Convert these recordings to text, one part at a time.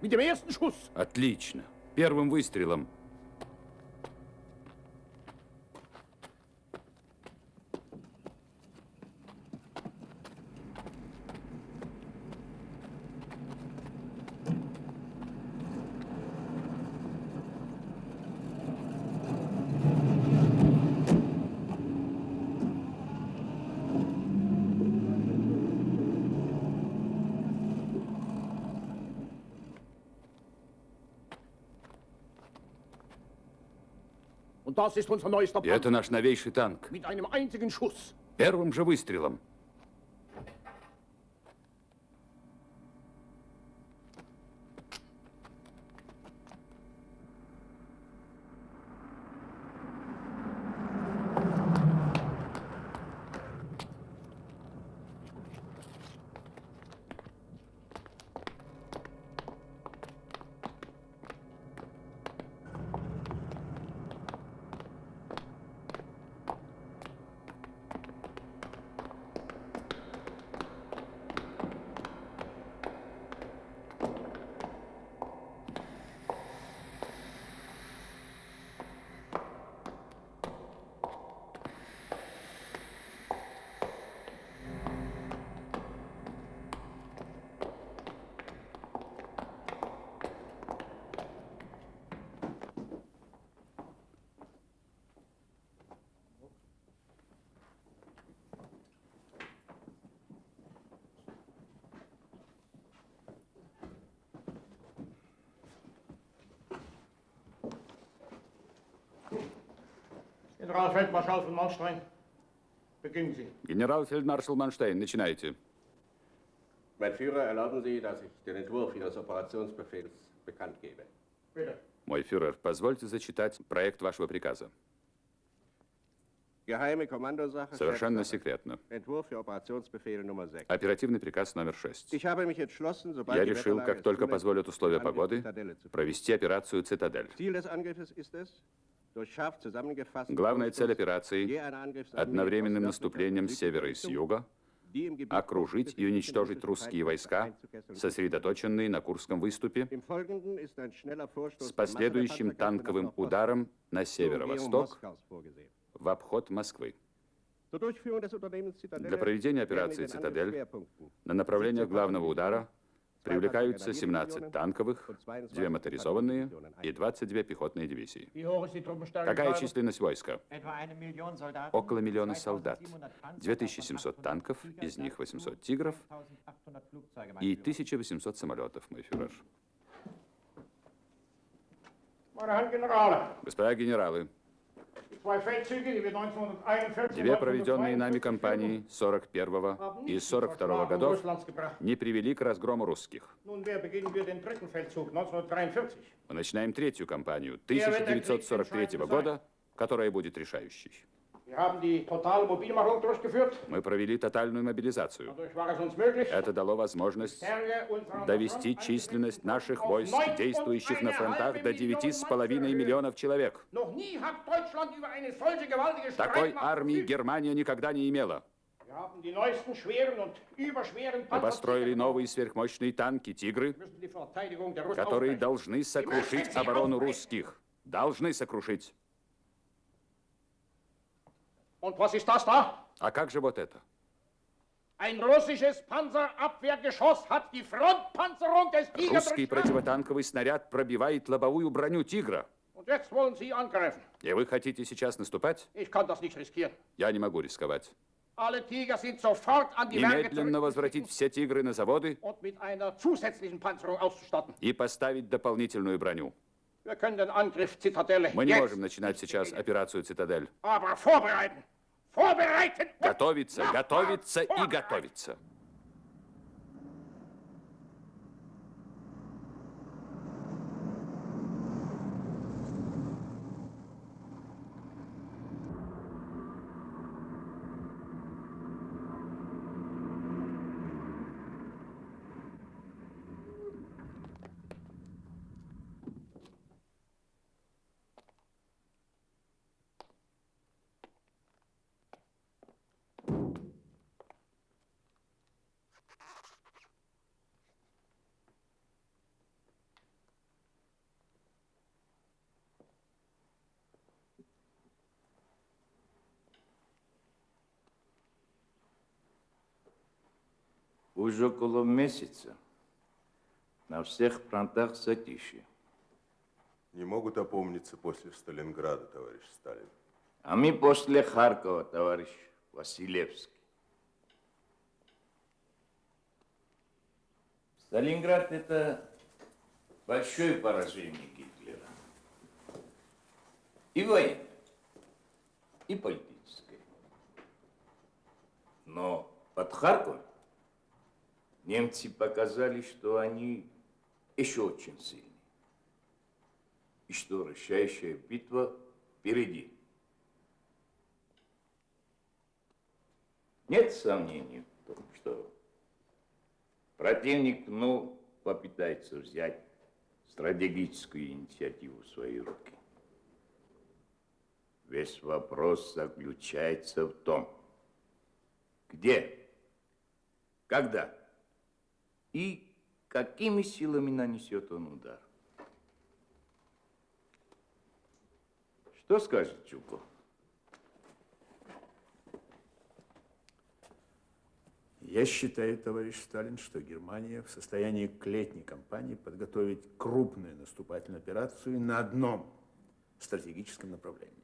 Mit dem ersten Schuss. Отлично. Первым выстрелом. Это наш новейший танк. Первым же выстрелом. Generalfeldmarschall von Manstein, beginnen Sie. Генерал-фельдмаршал Манштейн, начинайте. Mein Führer, erlauben Sie, dass ich den Entwurf Ihres Operationsbefehls bekannt gebe. Bitte. Мой фюрер, позвольте зачитать проект вашего приказа. Geheime Kommandosache. Совершенно секретно. Entwurf für Operationsbefehl Nummer 6. Оперативный приказ номер 6. Ich habe mich entschlossen, sobald Я решил, как только позволят условия погоды, провести операцию «Цитадель». Главная цель операции одновременным наступлением с севера и с юга окружить и уничтожить русские войска, сосредоточенные на Курском выступе, с последующим танковым ударом на северо-восток в обход Москвы. Для проведения операции «Цитадель» на направлениях главного удара привлекаются 17 танковых, 2 моторизованные и 22 пехотные дивизии. Какая численность войска? Около миллиона солдат, 2700 Panzer, 2700 davon танков, 800 из них Tiger, 800 «Тигров» 1800 Flugzeuge, mein и Führer. 1800 самолетов, мой фюрер. Господа генералы, две проведенные нами 1942 кампании 41 haben и nicht zur 42 Versklavenung годов не привели к разгрому русских. Nun, wer beginnen wir den dritten Feldzug 1943? Мы начинаем третью кампанию 1943 года, которая будет решающей. Мы провели тотальную мобилизацию. Это дало возможность довести численность наших войск, действующих на фронтах, до halbe Million 9,5 Mann zu миллионов человек. Такой армии. Германия никогда не имела. Мы построили новые сверхмощные танки «Тигры», которые должны сокрушить оборону русских. Должны сокрушить. Und was ist das da? А как же вот это? Ein russisches Panzerabwehrgeschoss hat die Frontpanzerung des Tiger Русский противотанковый снаряд пробивает лобовую броню «Тигра». Und jetzt wollen Sie angreifen. И вы хотите сейчас наступать? Ich kann das nicht riskieren. Я не могу рисковать. Alle Tiger sind sofort an die Немедленно возвратить все «Тигры» на заводы und mit einer zusätzlichen Panzerung auszustatten. и поставить дополнительную броню. Wir können den Angriff Zitadelle Мы не можем начинать сейчас операцию «Цитадель». aber vorbereiten. Готовиться, готовиться и готовиться. Уже около месяца на всех фронтах затишье. Не могут опомниться после Сталинграда, товарищ Сталин. А мы после Харькова, товарищ Василевский. Сталинград – это большое поражение Гитлера. И военное, и политическое. Но под Харьковом немцы показали, что они еще очень сильны. И что решающая битва впереди. Нет сомнений в том, что противник, ну, попытается взять стратегическую инициативу в свои руки. Весь вопрос заключается в том, где, когда и какими силами нанесет он удар. Что скажет Чуков? Я считаю, товарищ Сталин, что Германия в состоянии к летней кампании подготовить крупную наступательную операцию на одном стратегическом направлении.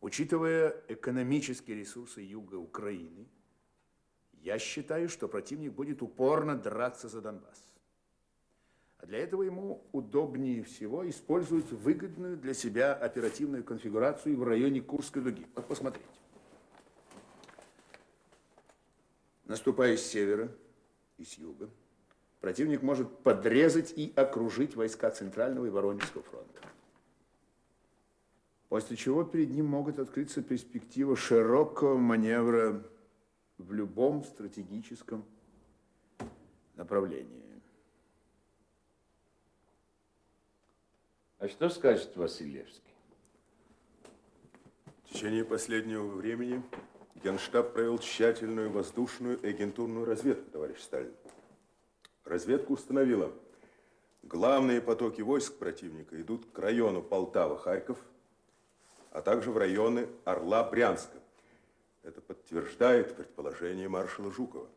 Учитывая экономические ресурсы юга Украины, я считаю, что противник будет упорно драться за Донбасс. А для этого ему удобнее всего использовать выгодную для себя оперативную конфигурацию в районе Курской дуги. Вот посмотрите. Наступая с севера и с юга, противник может подрезать и окружить войска Центрального и Воронежского фронта. После чего перед ним могут открыться перспектива широкого маневра в любом стратегическом направлении. А что скажет Василевский? В течение последнего времени Генштаб провел тщательную воздушную и агентурную разведку, товарищ Сталин. Разведка установила, главные потоки войск противника идут к району Полтава-Харьков, а также в районы Орла-Брянска. Это подтверждает предположение маршала Жукова.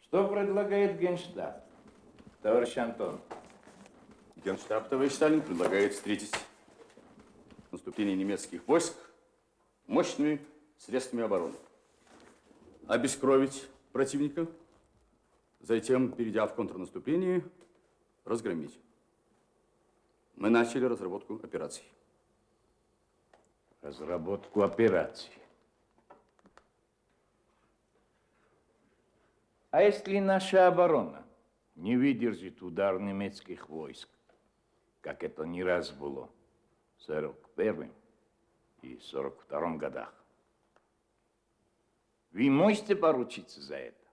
Что предлагает Генштаб, товарищ Антон? Генштаб, товарищ Сталин, предлагает встретить наступление немецких войск мощными средствами обороны. Обескровить противника, затем, перейдя в контрнаступление, разгромить. Мы начали разработку операций. Разработку операций. А если наша оборона не выдержит удар немецких войск, как это не раз было в 41 и 42 годах. Вы можете поручиться за это?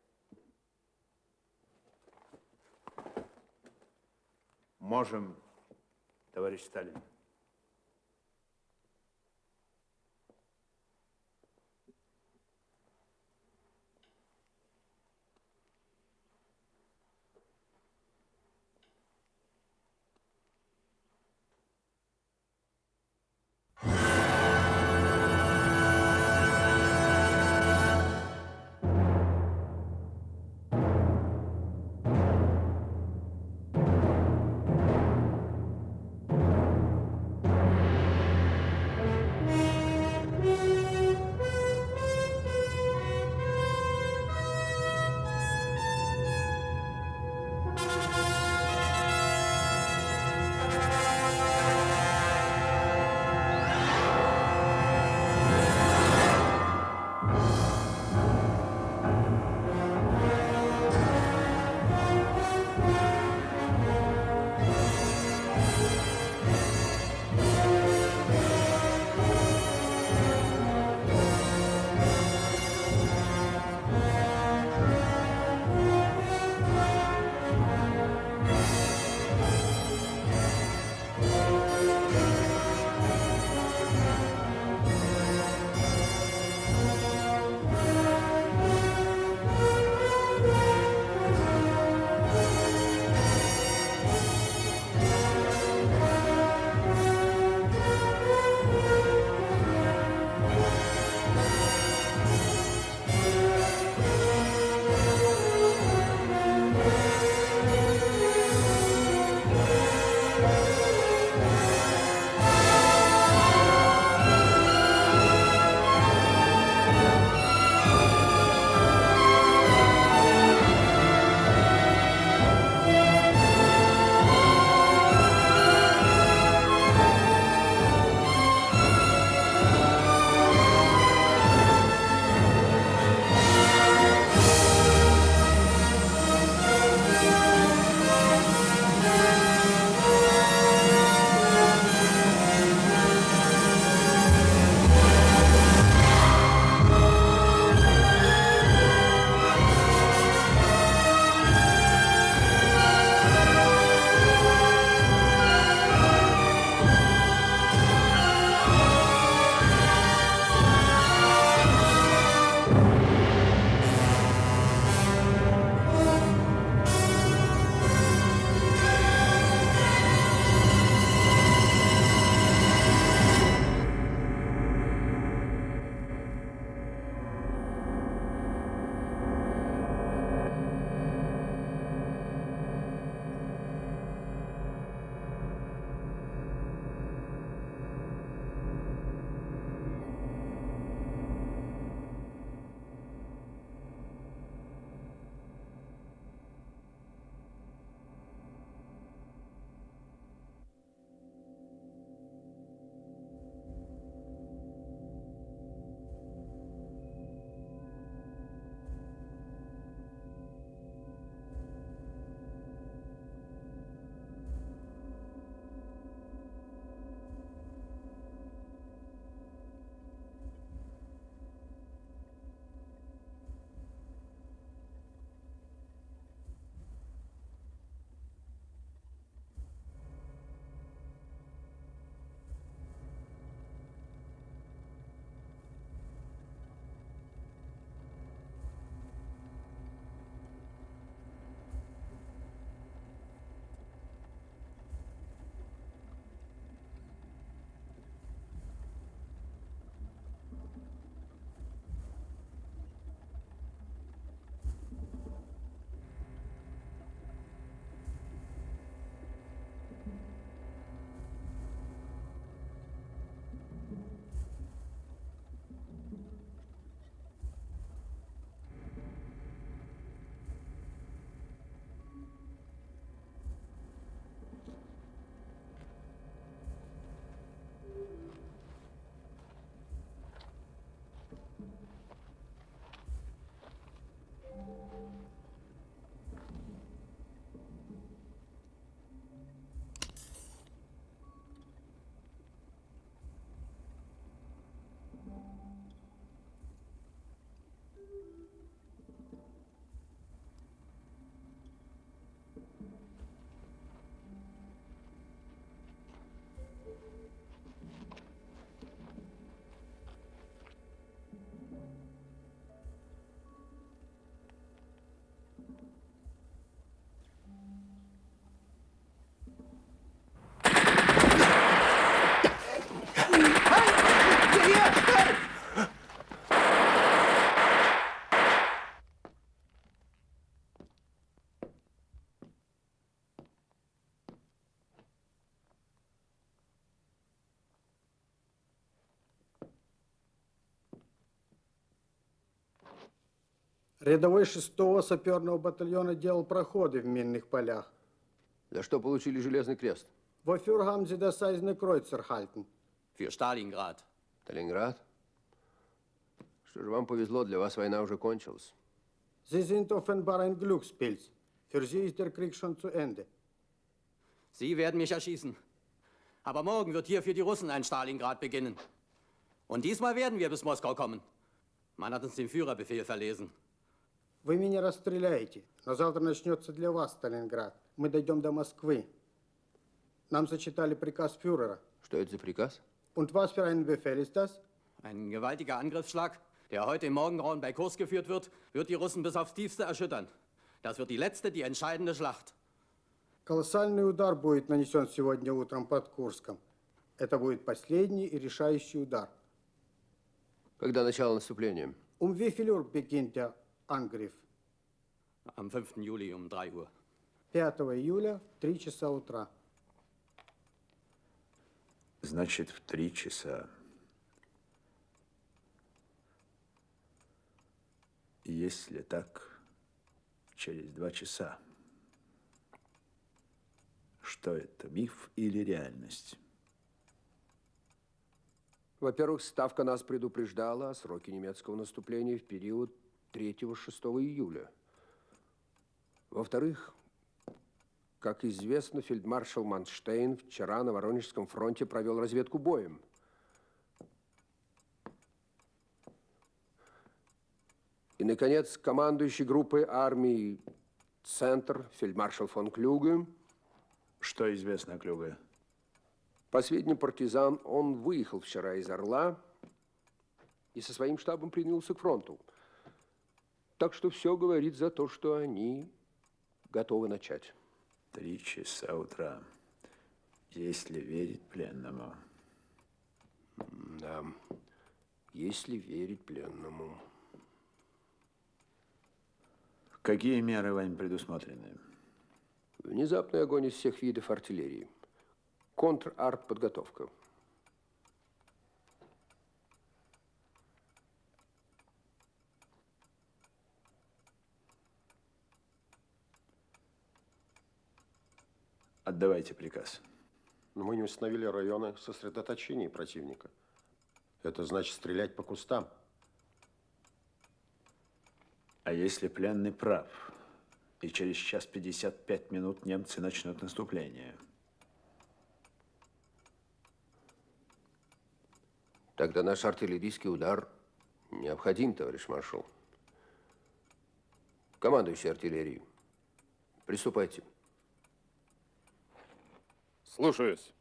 Можем, товарищ Сталин. Рядовой 6-го саперного батальона делал проходы в минных полях. За что получили Железный Крест? Haben Sie das Eiserne Kreuz erhalten? Für Stalingrad. Сталинград? Что же вам повезло, для вас война уже кончилась. Sie sind offenbar ein Glückspilz. Für Sie ist der Krieg schon zu Ende. Sie werden mich erschießen. Aber morgen wird hier für die Russen ein Stalingrad beginnen. Und diesmal werden wir bis Moskau kommen. Man hat uns den Führerbefehl verlesen. Вы меня расстреляете, но завтра начнется для вас Сталинград. Мы дойдем до Москвы. Нам зачитали приказ фюрера. Что это за приказ? Und was für ein Befehl ist das? Ein gewaltiger Angriffsschlag, der heute im Morgengrauen bei Kurs geführt wird, wird die Russen bis aufs Tiefste erschüttern. Das wird die letzte, die entscheidende Schlacht. Колоссальный удар будет нанесен сегодня утром под Курском. Это будет последний и решающий удар. Когда начало наступления? Um wie viel Uhr beginnt der Angriff? Am 5. Juli um 3 Uhr. 5 июля, 3 часа утра. Значит, в три часа. Если так, через два часа. Что это, миф или реальность? Во-первых, Ставка нас предупреждала о сроке немецкого наступления в период 3-6 июля. Во-вторых, как известно, фельдмаршал Манштейн вчера на Воронежском фронте провел разведку боем. И, наконец, командующий группой армии «Центр» фельдмаршал фон Клюге Что известно о Клюге? По сведениям партизан, он выехал вчера из Орла и со своим штабом принялся к фронту. Так что все говорит за то, что они готовы начать. Три часа утра. Если верить пленному. Да, если верить пленному. Какие меры вами предусмотрены? Внезапный огонь из всех видов артиллерии. Контр-арт-подготовка. Отдавайте приказ. Но мы не установили районы сосредоточения противника. Это значит стрелять по кустам. А если пленный прав, и через час 55 минут немцы начнут наступление? Тогда наш артиллерийский удар необходим, товарищ маршал. Командующий артиллерией, приступайте. Слушаюсь.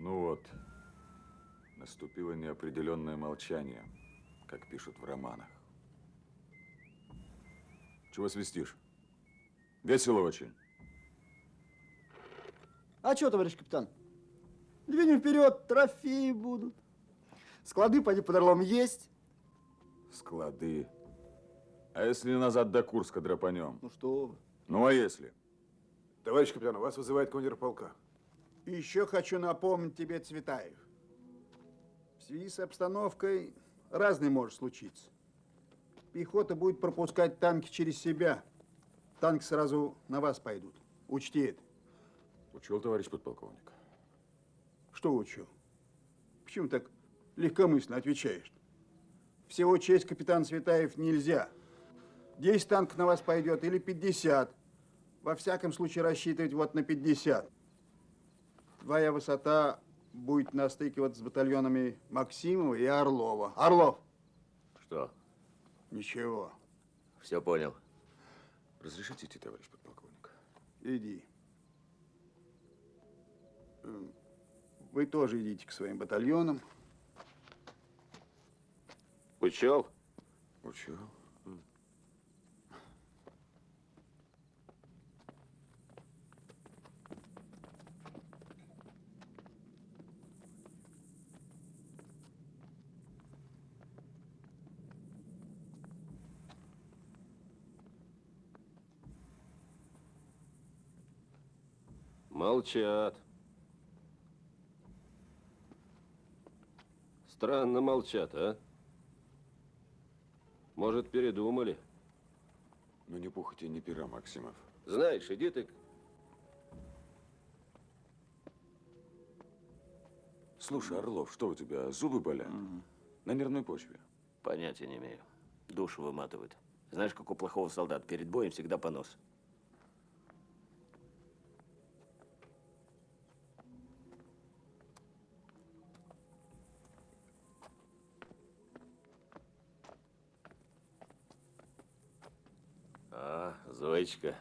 Ну вот, наступило неопределенное молчание, как пишут в романах. Чего свистишь? Весело очень. А что, товарищ капитан? Двинем вперед, трофеи будут. Склады, поди, под Орлом есть. Склады. А если назад до Курска драпанем? Ну что вы. Ну а если? Товарищ капитан, вас вызывает командир полка. Еще хочу напомнить тебе, Цветаев. Связи с обстановкой разное может случиться. Пехота будет пропускать танки через себя. Танки сразу на вас пойдут. Учти это. Учел, товарищ подполковник. Что учил? Почему так легкомысленно отвечаешь? всего честь капитан Светаев нельзя. 10 танков на вас пойдет или 50. Во всяком случае рассчитывать вот на 50. Твоя высота будет на стыке вот с батальонами Максимова и Орлова. Орлов! Что? Ничего. Все понял. Разрешите идти, товарищ подполковник? Иди. Вы тоже идите к своим батальонам. Учел? Учел. Молчат. Странно молчат, а? Может, передумали? Ну, не пухоти, не пера, Максимов. Знаешь, иди ты... Слушай, Орлов, что у тебя, зубы болят? На нервной почве. Понятия не имею. Душу выматывает. Знаешь, как у плохого солдата, перед боем всегда понос. А, Зоечка,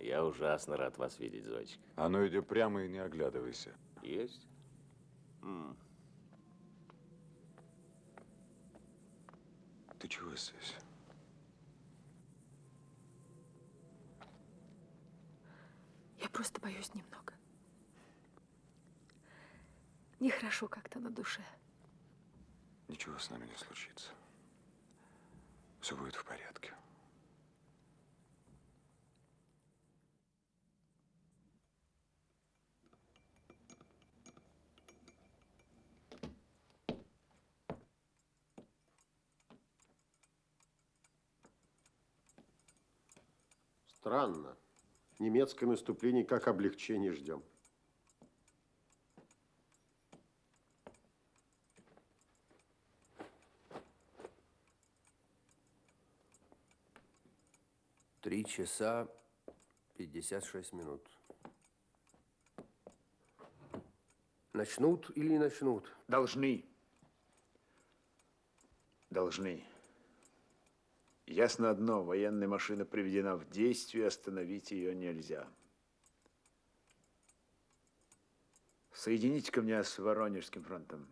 я ужасно рад вас видеть, Зоечка. А ну иди прямо и не оглядывайся. Есть? М. Ты чего здесь? Я просто боюсь немного. Нехорошо как-то на душе. Ничего с нами не случится. Все будет в порядке. Странно. Немецкое наступление как облегчение ждем. Три часа пятьдесят шесть минут. Начнут или не начнут? Должны. Должны. Ясно одно, военная машина приведена в действие, остановить ее нельзя. Соедините-ка меня с Воронежским фронтом.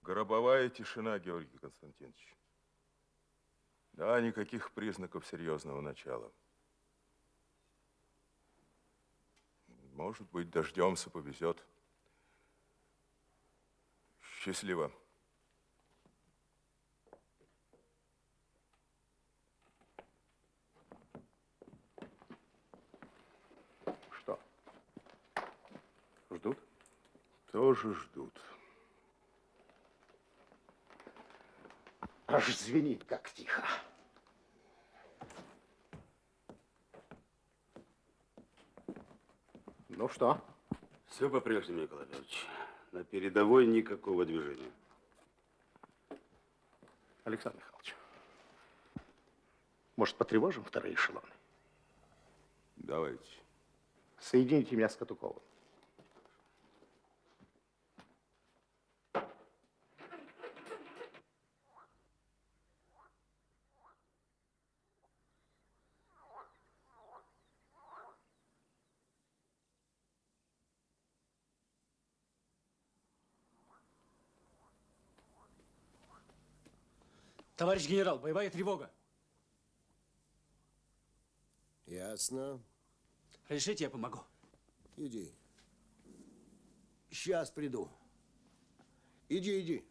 Гробовая тишина, Георгий Константинович. Да, никаких признаков серьезного начала. Может быть, дождемся, повезет. Счастливо. Что? Ждут? Тоже ждут. Аж звенит, как тихо. Ну что? Все по-прежнему, Николай Петрович. На передовой никакого движения. Александр Михайлович, может, потревожим вторые эшелоны? Давайте. Соедините меня с Катуковым. Товарищ генерал, боевая тревога. Ясно. Разрешите, я помогу. Иди. Сейчас приду. Иди, иди.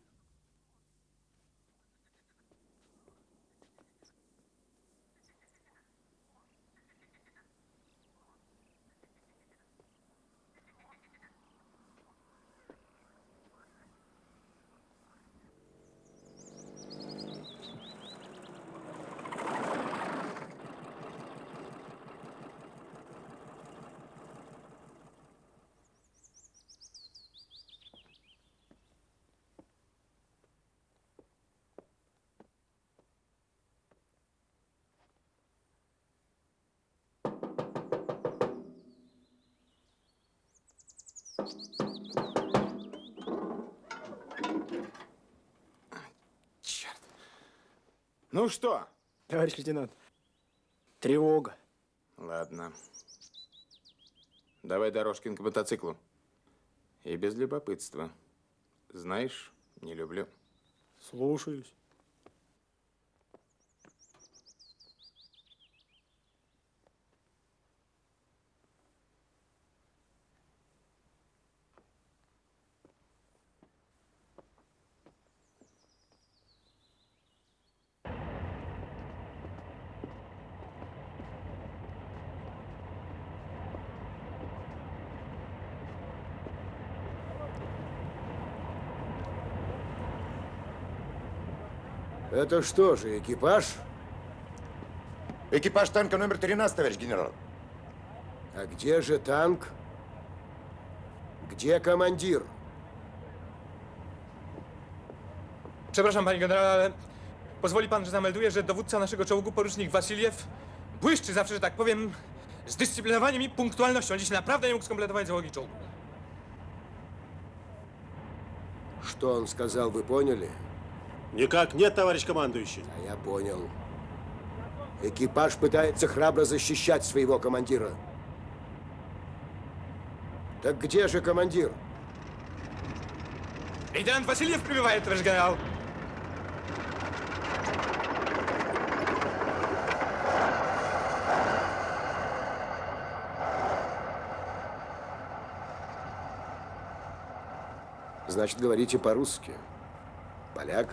Ну что? Товарищ лейтенант, тревога. Ладно. Давай, Дорожкин, к мотоциклу. И без любопытства. Знаешь, не люблю. Слушаюсь. Это что же, экипаж? Экипаж танка номер 13, товарищ генерал. А где же танк? Gdzie командир? Przepraszam, panie generale, ale pozwoli pan, że zamelduję, że dowódca naszego czołgu, porucznik Wasiliew, błyszczy zawsze, że tak powiem, zdyscyplinowaniem i punktualnością. Dziś naprawdę nie mógł skompletować załogi czołgu. Что он сказал, вы поняли? Никак нет, товарищ командующий. А я понял. Экипаж пытается храбро защищать своего командира. Так где же командир? Лейтенант Васильев прибывает, товарищ генерал. Значит, говорите по-русски. Поляк?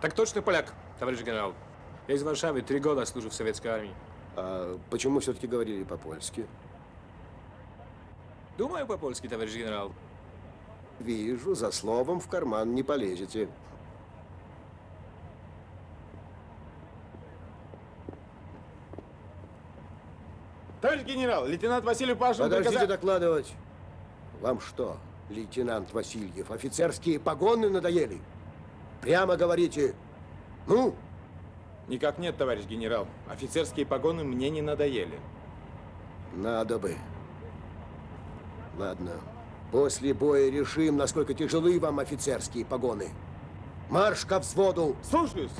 Так точно, поляк, товарищ генерал. Я из Варшавы, три года служу в советской армии. А почему все-таки говорили по-польски? Думаю по-польски, товарищ генерал. Вижу, за словом в карман не полезете. Товарищ генерал, лейтенант Васильев Пашин Подождите приказал- докладывать. Вам что, лейтенант Васильев, офицерские погоны надоели? Прямо говорите. Ну? Никак нет, товарищ генерал. Офицерские погоны мне не надоели. Надо бы. Ладно. После боя решим, насколько тяжелы вам офицерские погоны. Марш ко взводу! Слушаюсь!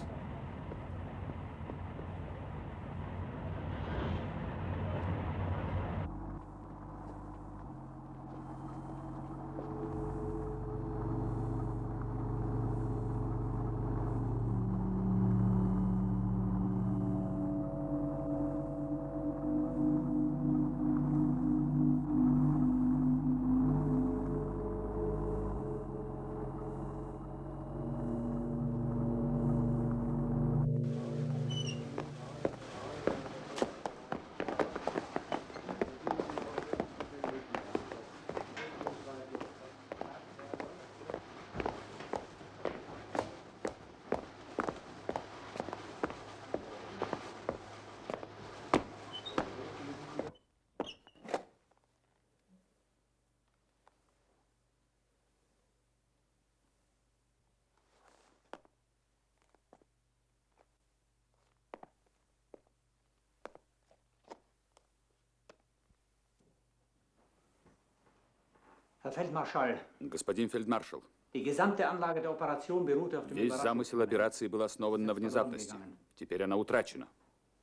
Auf dem весь замысел операции был основан на внезапности. Теперь она утрачена.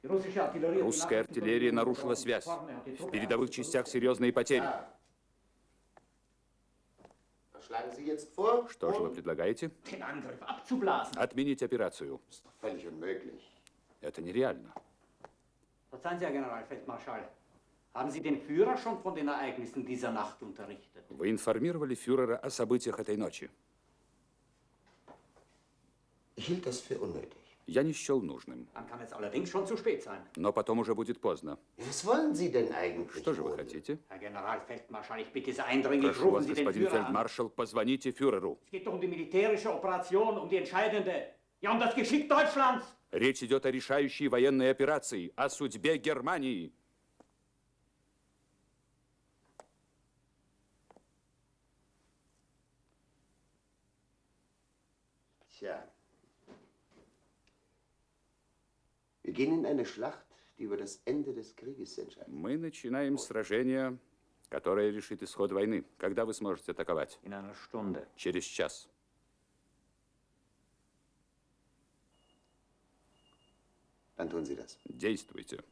Русская артиллерия нарушила связь. В передовых частях серьезные потери. Что же вы предлагаете? Angriff abzublasen. Отменить операцию. Это нереально. Haben Sie den Führer schon von den Ereignissen dieser Nacht unterrichtet? Вы информировали фюрера о событиях этой ночи. Ich hielt das für unnötig. Я не счел нужным. Но потом уже будет поздно. Что же вы хотите? Прошу вас, господин фельдмаршал, позвоните фюреру. Um um um. Речь идет о решающей военной операции, о судьбе Германии. Tja. Wir gehen in eine Schlacht, die über das Ende des Krieges entscheidet. Мы начинаем сражение, которая решит исход войны. Когда вы сможете атаковать? In einer Stunde. Через час. Dann tun Sie das. Действуйте.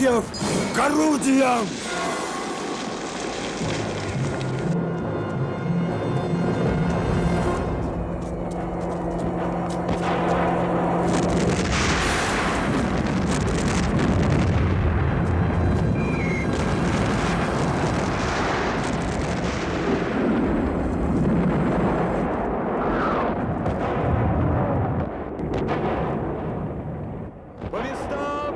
Леонтьев, к орудиям! По местам!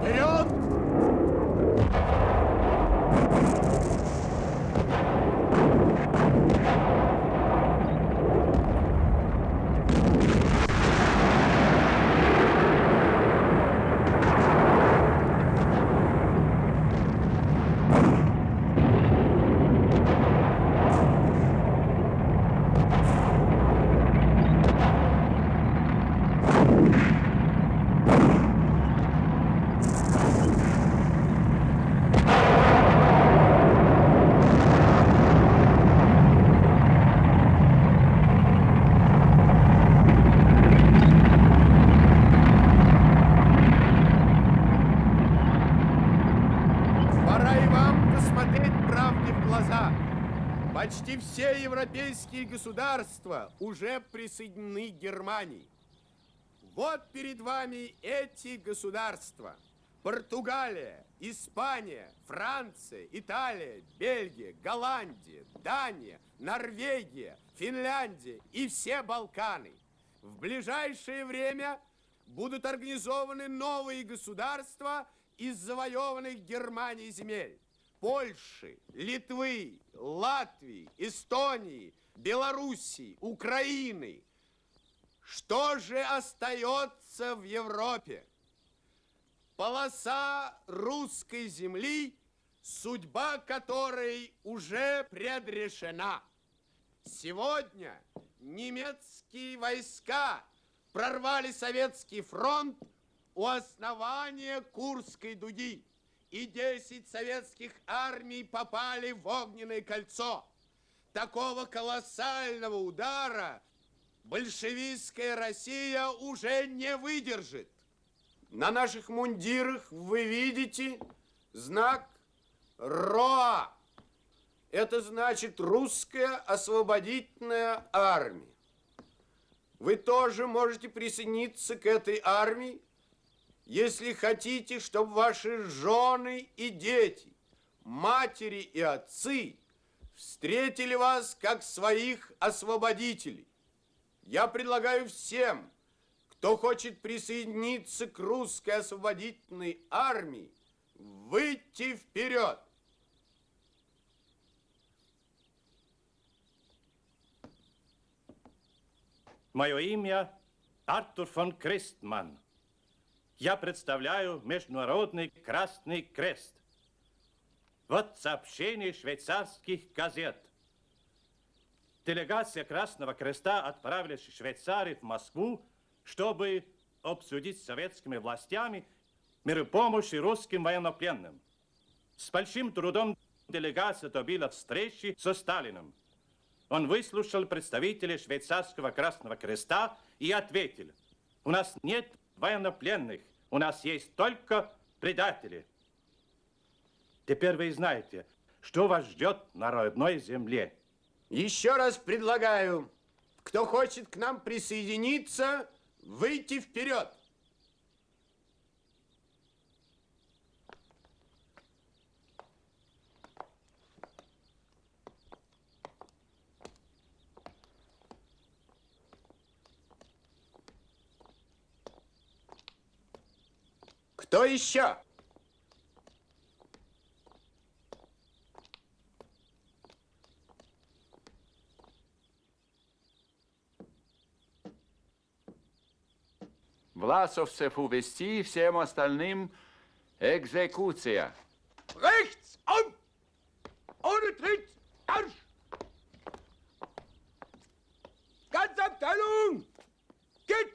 Вперед! Пора и вам посмотреть правде в глаза. Почти все европейские государства уже присоединены к Германии. Вот перед вами эти государства. Португалия, Испания, Франция, Италия, Бельгия, Голландия, Дания, Норвегия, Финляндия и все Балканы. В ближайшее время будут организованы новые государства из завоеванных Германией земель. Польши, Литвы, Латвии, Эстонии, Белоруссии, Украины. Что же остается в Европе? Полоса русской земли, судьба которой уже предрешена. Сегодня немецкие войска прорвали советский фронт у основания Курской дуги. И 10 советских армий попали в огненное кольцо. Такого колоссального удара большевистская Россия уже не выдержит. На наших мундирах вы видите знак РОА. Это значит русская освободительная армия. Вы тоже можете присоединиться к этой армии, если хотите, чтобы ваши жены и дети, матери и отцы встретили вас как своих освободителей. Я предлагаю всем, кто хочет присоединиться к русской освободительной армии, выйти вперед. Мое имя Артур фон Крестман. Я представляю Международный Красный Крест. Вот сообщение швейцарских газет. Делегация Красного Креста отправилась из Швейцарии в Москву, чтобы обсудить с советскими властями меры помощи русским военнопленным. С большим трудом делегация добила встречи со Сталиным. Он выслушал представителей швейцарского Красного Креста и ответил, у нас нет военнопленных, у нас есть только предатели. Теперь вы знаете, что вас ждет на родной земле. Еще раз предлагаю, кто хочет к нам присоединиться, выйти вперед. Кто еще? Власовцев увести, всем остальным экзекуция. Rechts um! Ohne Tritt! Marsch! Ganze Abteilung! Geht!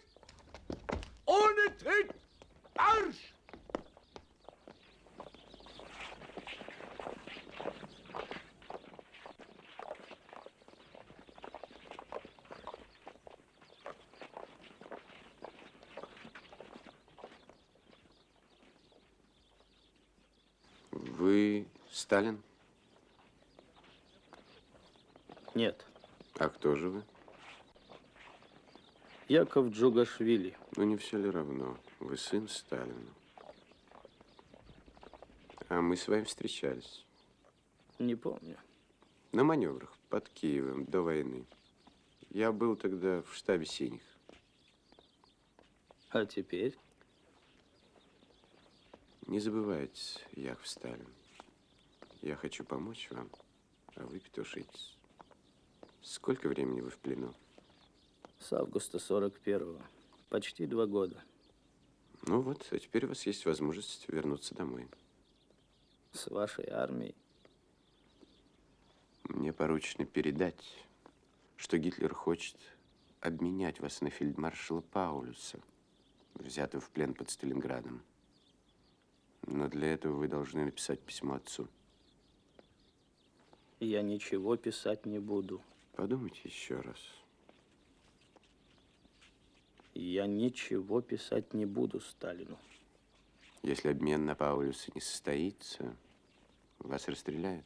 Ohne Tritt! Marsch! Вы Сталин? Нет, А кто же вы? Яков Джугашвили. Ну, не все ли равно? Вы сын Сталина. А мы с вами встречались. Не помню. На маневрах под Киевом до войны. Я был тогда в штабе «Синих». А теперь? Не забывайте, Яков Сталин. Я хочу помочь вам, а вы петушитесь. Сколько времени вы в плену? С августа 41-го. Почти два года. Ну вот, а теперь у вас есть возможность вернуться домой. С вашей армией. Мне поручено передать, что Гитлер хочет обменять вас на фельдмаршала Паулюса, взятого в плен под Сталинградом. Но для этого вы должны написать письмо отцу. Я ничего писать не буду. Подумайте еще раз. Я ничего писать не буду Сталину. Если обмен на Паулюса не состоится, вас расстреляют.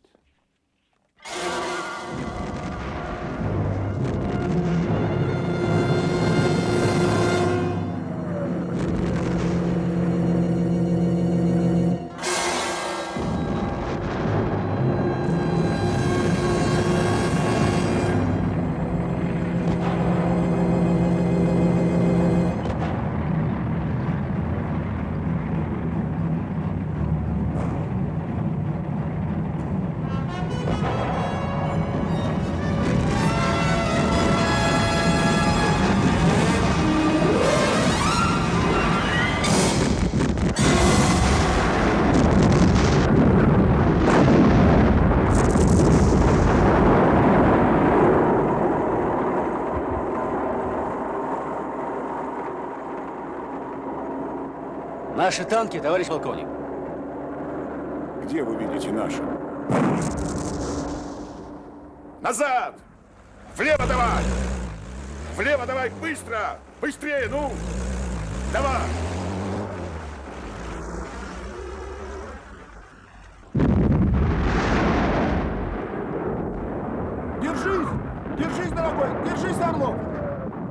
Наши танки, товарищ полковник. Где вы видите наши? Назад! Влево давай! Влево давай, быстро! Быстрее, ну! Давай! Держись! Держись, дорогой! Держись, Орлов!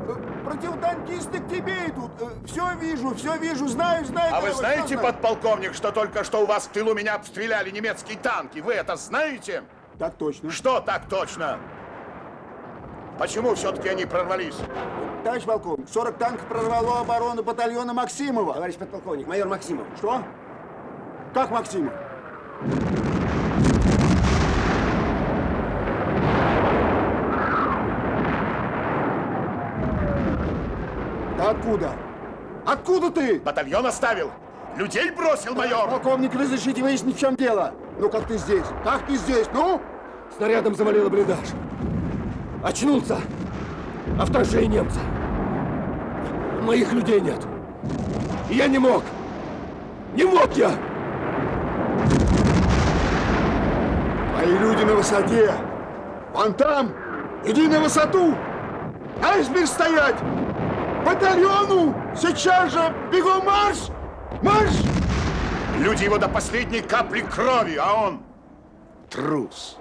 Э, Противотанкисты к тебе идут. Все вижу, все вижу, знаю, знаю. А вы знаете, подполковник, что только что у вас в тылу меня обстреляли немецкие танки? Вы это знаете? Так точно. Что так точно? Почему все-таки они прорвались? Товарищ полковник, 40 танков прорвало оборону батальона Максимова. Товарищ подполковник, майор Максимов. Что? Как Максимов? Откуда? Откуда ты? Батальон оставил. Людей бросил, майор. Полковник, разрешите выяснить, в чем дело. Ну, как ты здесь? Как ты здесь? Ну? Снарядом завалило блиндаж. Очнулся. А вторжение немца. Моих людей нет. И я не мог. Не мог я. Мои люди на высоте. Вон там. Иди на высоту. Айсберг стоять. Батальону. Сейчас же. Бегом марш. Марш. Люди его до последней капли крови, а он трус.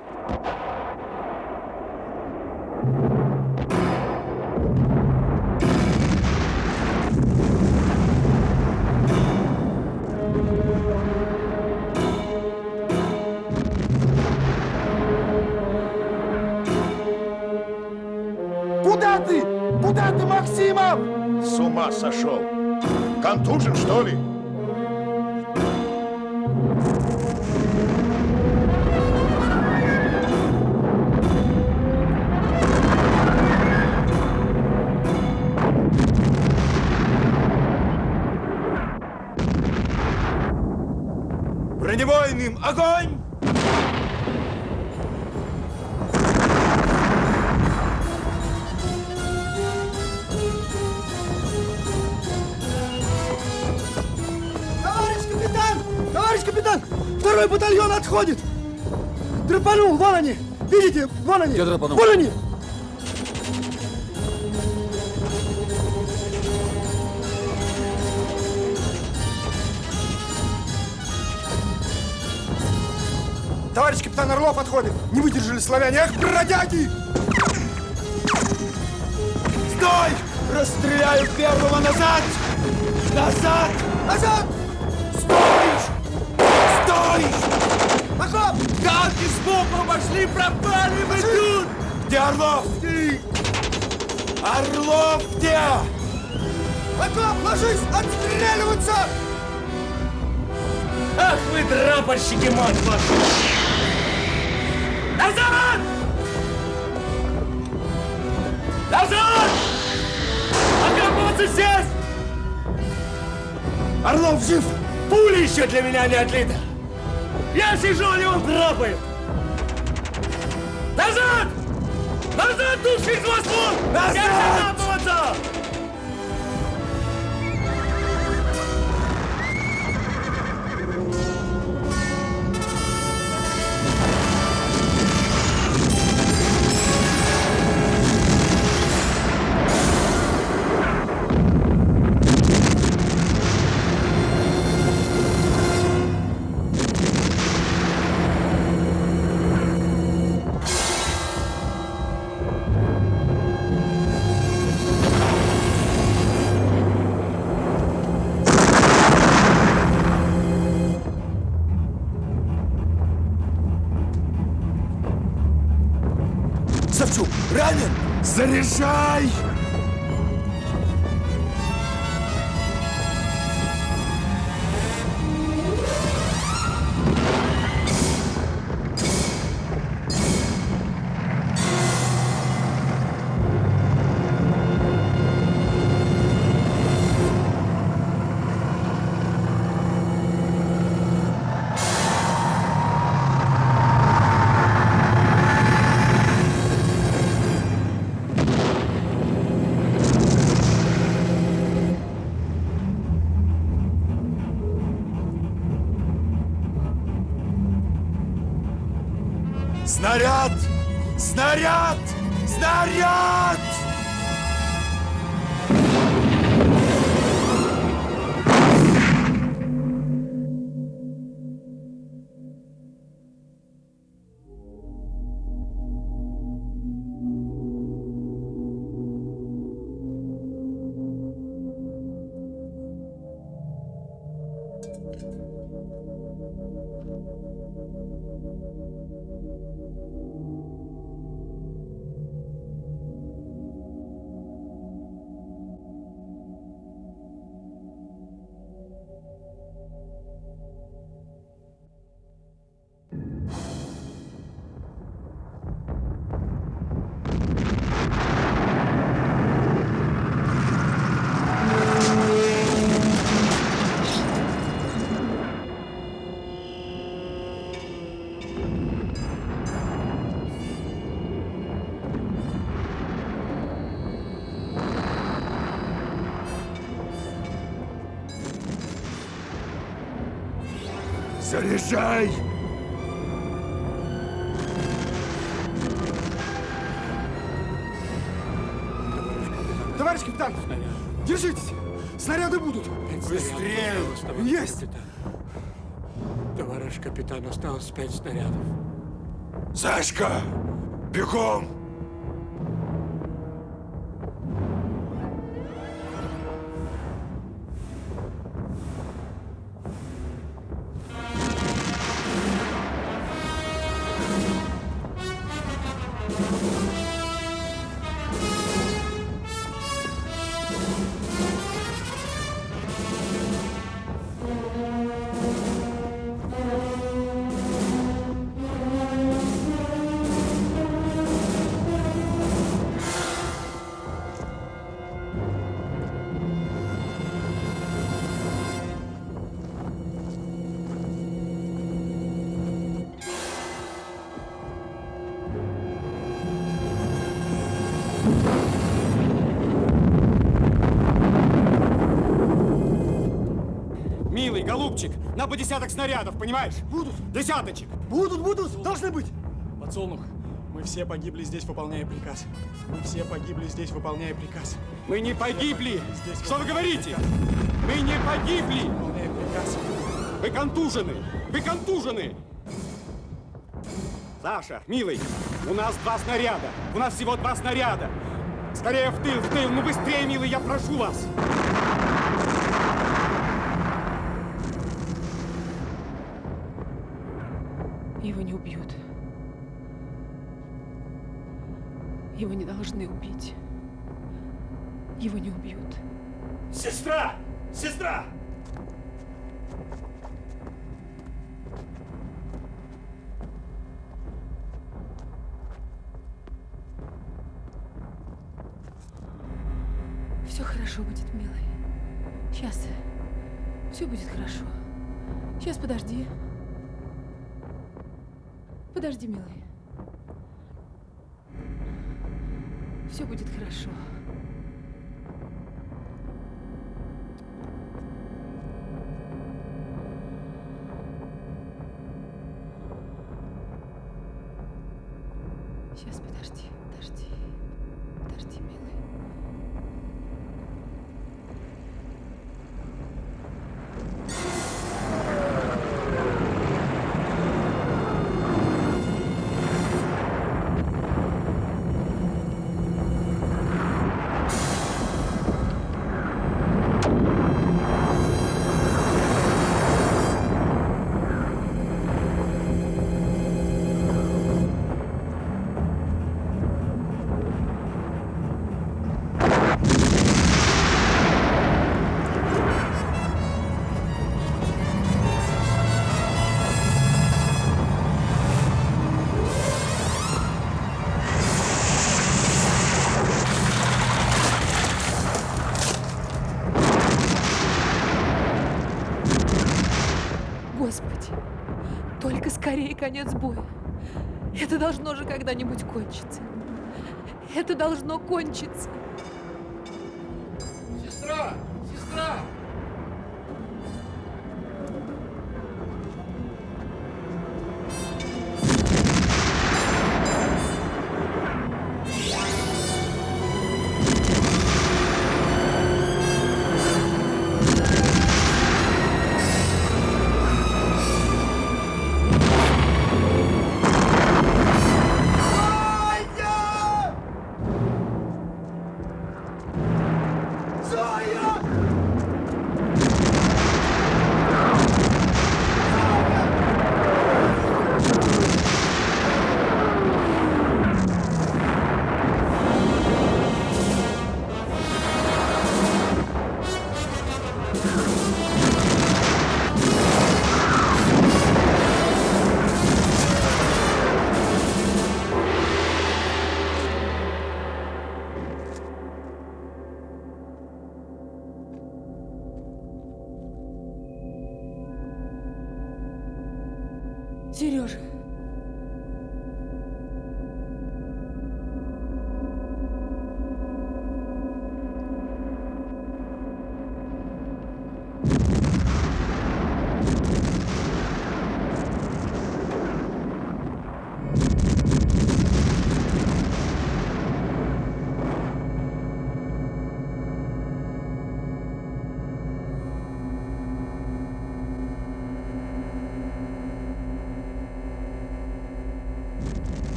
Куда ты? Ты, Максимов? С ума сошел. Контужен, что ли? Бронебойным огонь! Второй батальон отходит! Драпанул, вон они! Видите? Вон они! Где драпанул? Вон они! Товарищ капитан Орлов отходит! Не выдержали славяне! Эх, бродяги! Стой! Расстреляю первого назад! Назад! Назад! Пошел! Танки сбоку обошли, пропали, мы тут! Где Орлов? Орлов где? Окоп, ложись! Отстреливаться! Ах вы драпорщики, мать вашу! Назад! Назад! Окапываться здесь! Орлов жив! Пуля еще для меня не отлита! Я сижу, а он драпает! Назад! Назад, души из Москву! Назад! Я! Shay! Заряжай! Товарищ капитан, держитесь! Снаряды будут! Быстрее! Есть! Товарищ капитан, осталось пять снарядов. Сашка! Бегом! На по десяток снарядов, понимаешь? Будут. Десяточек. Будут, будут, должны быть. Подсолнух, мы все погибли здесь, выполняя приказ. Мы все погибли здесь, выполняя приказ. Мы не погибли. Здесь Что вы говорите? приказ. Мы не погибли. Выполняя приказ. Вы контужены. Вы контужены. Саша, милый, у нас два снаряда. У нас всего два снаряда. Скорее в тыл, в тыл. Ну быстрее, милый, я прошу вас. Должны убить. Его не убьют. Сестра! Сестра! Все хорошо будет, милый. Сейчас. Все будет хорошо. Сейчас подожди. Подожди, милый. Все будет хорошо. Конец боя. Это должно же когда-нибудь кончиться. Это должно кончиться.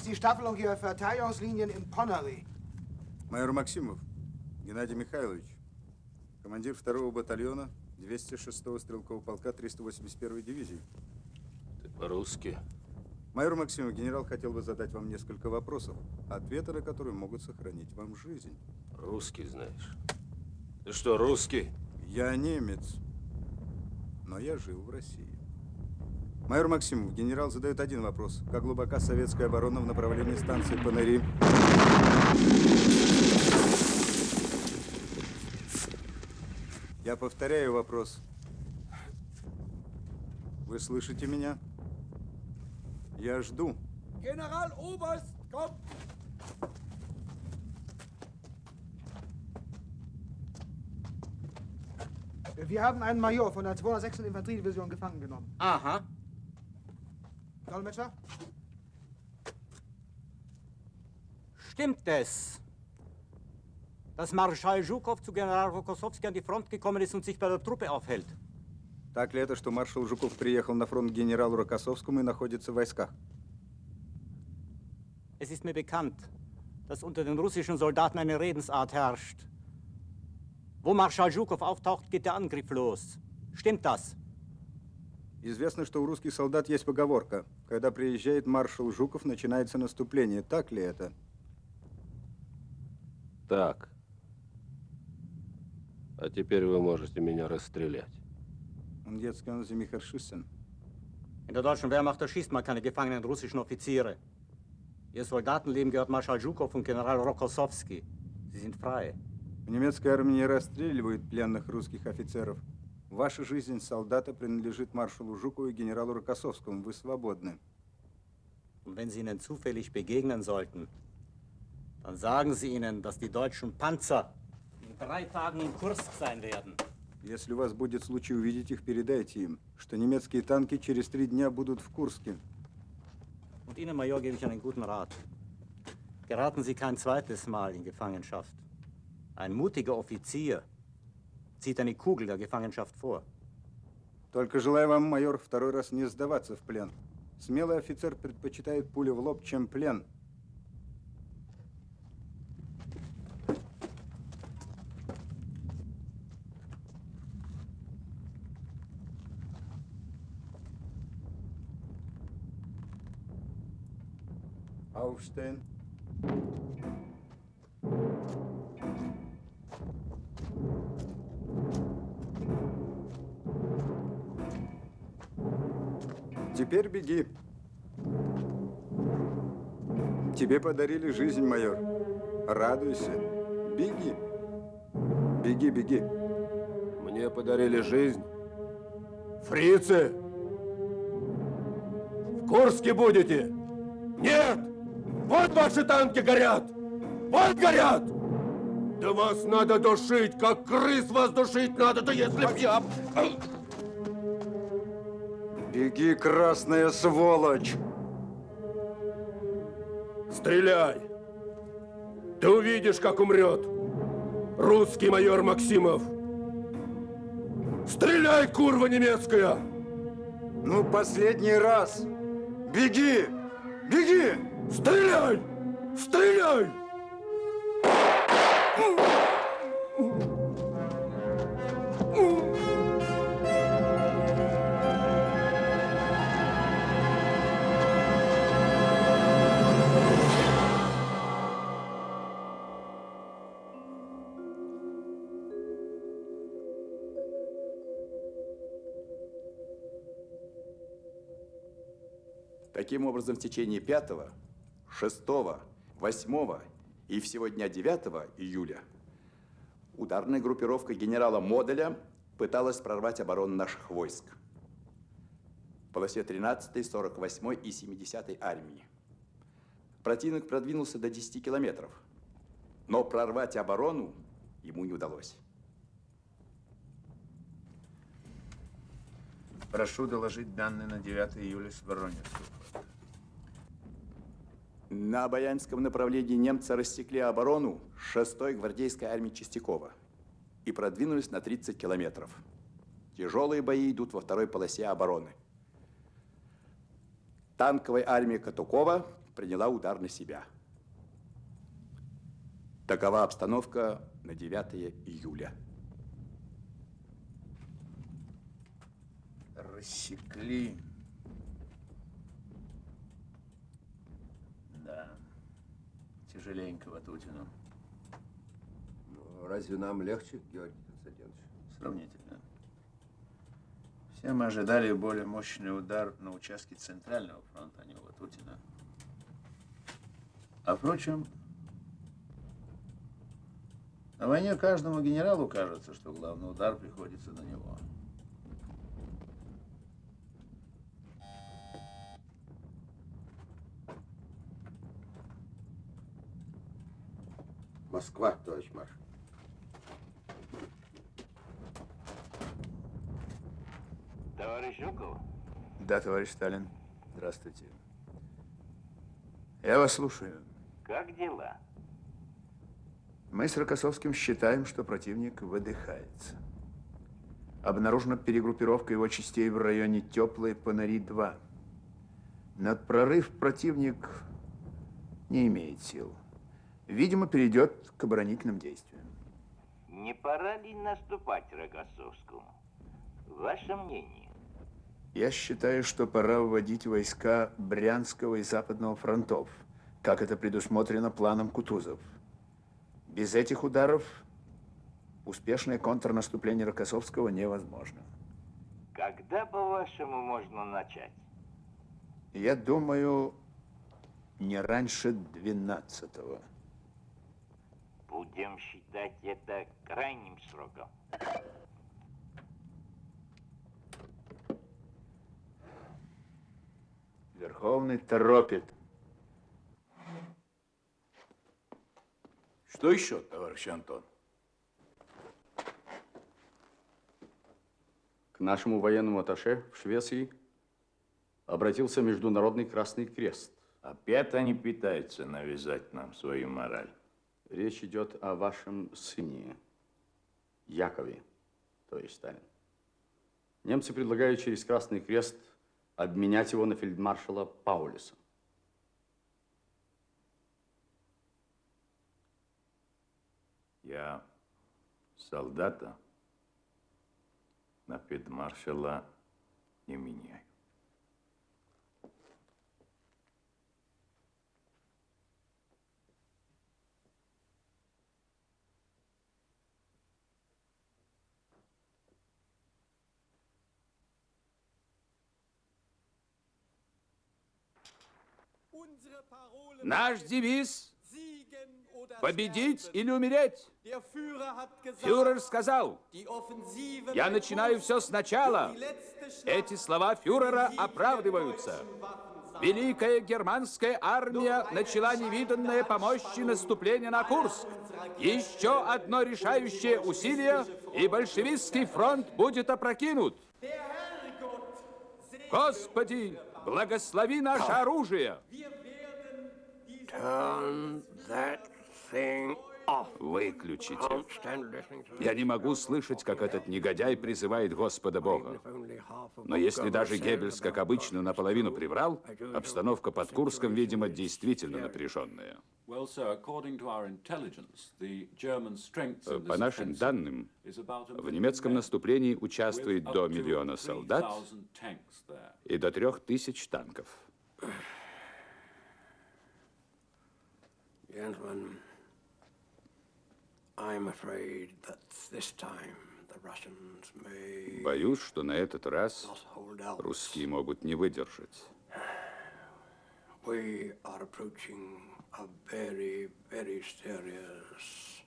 Ist die Staffelung Ihrer Verteidigungslinien in Ponary? Майор Максимов, Геннадий Михайлович, командир второго батальона 206-го стрелкового полка 381-й дивизии. Ты по-русски? Майор Максимов, генерал хотел бы задать вам несколько вопросов, ответы на которые могут сохранить вам жизнь. Русский знаешь. Ты что, русский? Я немец, но я жил в России. Майор Максимов, генерал задает один вопрос. Как глубока советская оборона в направлении станции Панари? Я повторяю вопрос. Вы слышите меня? Я жду. General Oberst, komm! Wir haben einen Major von der 206. Infanteriedivision gefangen genommen. Aha. Dolmetscher? Stimmt es, dass Marschall Zhukov zu General Rokossowski an die Front gekommen ist und sich bei der Truppe aufhält? Так ли это, что маршал Жуков приехал на фронт к генералу Рокоссовскому и находится в войсках? Es ist mir bekannt, dass unter den russischen Soldaten eine Redensart herrscht. Wo Marschall Zhukov auftaucht, geht der Angriff los. Stimmt das? Известно, что у русских солдат есть поговорка. Когда приезжает маршал Жуков, начинается наступление. Так ли это? Так. А теперь вы можете меня расстрелять. Und jetzt können Sie mich erschießen. In der deutschen Wehrmacht erschießt man keine gefangenen russischen Offiziere. Ihr Soldatenleben gehört Marschall Zhukov und General Rokossowski. Sie sind frei. В немецкой армии не расстреливают пленных русских офицеров. Ваша жизнь солдата принадлежит маршалу Жукову и генералу Рокоссовскому. Вы свободны. Und wenn Sie ihnen zufällig begegnen sollten, dann sagen Sie ihnen, dass die deutschen Panzer in drei Tagen in Kursk sein werden. Если у вас будет случай увидеть их, передайте им, что немецкие танки через три дня будут в Курске. Und Ihnen, Major, gebe ich einen guten Rat. Geraten Sie kein zweites Mal in Gefangenschaft. Ein mutiger Offizier zieht eine Kugel der Gefangenschaft vor. Только желаю вам, майор, второй раз не сдаваться в плен. Смелый офицер предпочитает пулю в лоб, чем плен. Aufstehen. Теперь беги. Тебе подарили жизнь, майор. Радуйся. Беги. Беги, беги. Мне подарили жизнь. Фрицы! В Курске будете? Нет! Вот ваши танки горят! Вот горят! Да вас надо душить, как крыс вас душить надо, да если б я... Беги, красная сволочь! Стреляй! Ты увидишь, как умрет русский майор Максимов. Стреляй, курва немецкая! Ну, последний раз. Беги! Беги! Стреляй! Стреляй! Таким образом, в течение 5, 6, 8 и всего дня 9 июля ударная группировка генерала Моделя пыталась прорвать оборону наших войск полосе 13, 48 и 70 армии. Противник продвинулся до 10 километров, но прорвать оборону ему не удалось. Прошу доложить данные на 9 июля с Воронежского. На Обаянском направлении немцы рассекли оборону 6-й гвардейской армии Чистякова и продвинулись на 30 километров. Тяжелые бои идут во второй полосе обороны. Танковая армия Катукова приняла удар на себя. Такова обстановка на 9 июля. Рассекли. Да. Тяжеленько Ватутину. Ну, разве нам легче, Георгий Константинович? Сравнительно. Все мы ожидали более мощный удар на участке Центрального фронта, а не у Ватутина. А впрочем, на войне каждому генералу кажется, что главный удар приходится на него. Москва, товарищ маршал. Товарищ Жуков? Да, товарищ Сталин. Здравствуйте. Я вас слушаю. Как дела? Мы с Рокоссовским считаем, что противник выдыхается. Обнаружена перегруппировка его частей в районе Теплой Панари-2. Над прорыв противник не имеет сил. Видимо, перейдет к оборонительным действиям. Не пора ли наступать Рокоссовскому? Ваше мнение? Я считаю, что пора вводить войска Брянского и Западного фронтов, как это предусмотрено планом Кутузов. Без этих ударов успешное контрнаступление Рокоссовского невозможно. Когда, по-вашему, можно начать? Я думаю, не раньше 12-го. Будем считать это крайним сроком. Верховный торопит. Что еще, товарищ Антон? К нашему военному атташе в Швеции обратился Международный Красный Крест. Опять они пытаются навязать нам свою мораль. Речь идет о вашем сыне, Якове, то есть Сталин. Немцы предлагают через Красный Крест обменять его на фельдмаршала Паулюса. Я солдата на фельдмаршала не меняю. Наш девиз – победить или умереть. Фюрер сказал, я начинаю все сначала. Эти слова фюрера оправдываются. Великая германская армия начала невиданное по мощи наступление на Курск. Еще одно решающее усилие, и большевистский фронт будет опрокинут. Господи, благослови наше оружие. Turn that thing Выключите. Я не могу слышать, как этот негодяй призывает Господа Бога. Но если даже Геббельс, как обычно, наполовину приврал, обстановка под Курском, видимо, действительно напряженная. По нашим данным, в немецком наступлении участвует до миллиона солдат и до трех тысяч танков. Gentlemen, I'm afraid that this time the Russians may Боюсь, что на этот раз русские могут не выдержать. We are approaching a very, very serious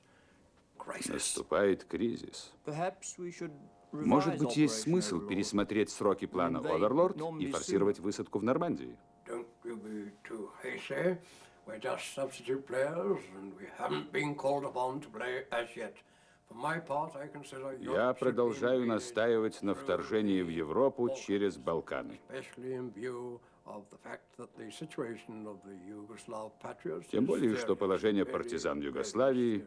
crisis. Наступает кризис. Perhaps we should Может быть, есть смысл пересмотреть сроки плана Оверлорд и форсировать высадку в Нормандии. Don't you be too hasty. We're just substitute players, and we haven't been called upon to play as yet. For my part, I consider Я продолжаю настаивать на вторжении в Европу через Балканы. Especially in view of the fact that the situation of the Yugoslav patriots Тем более, что положение партизан Югославии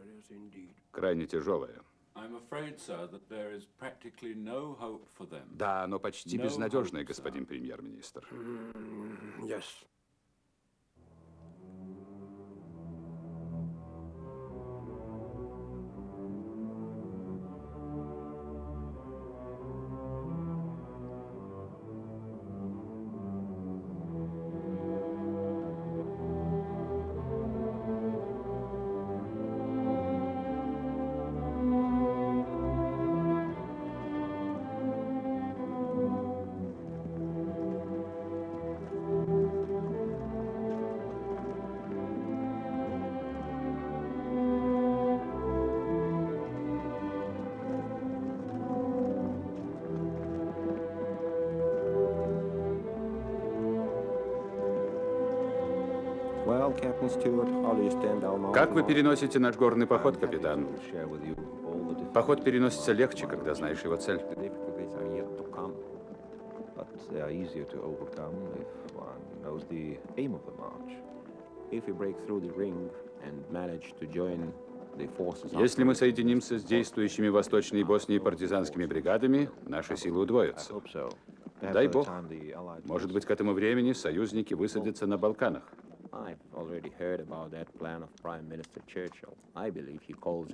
крайне тяжелое. I'm afraid, sir, that there is practically no hope for them. Да, но почти безнадежное, господин премьер-министр. Mm, Yes. Как вы переносите наш горный поход, капитан? Поход переносится легче, когда знаешь его цель. Если мы соединимся с действующими в Восточной Боснии партизанскими бригадами, наши силы удвоятся. Дай бог. Может быть, к этому времени союзники высадятся на Балканах.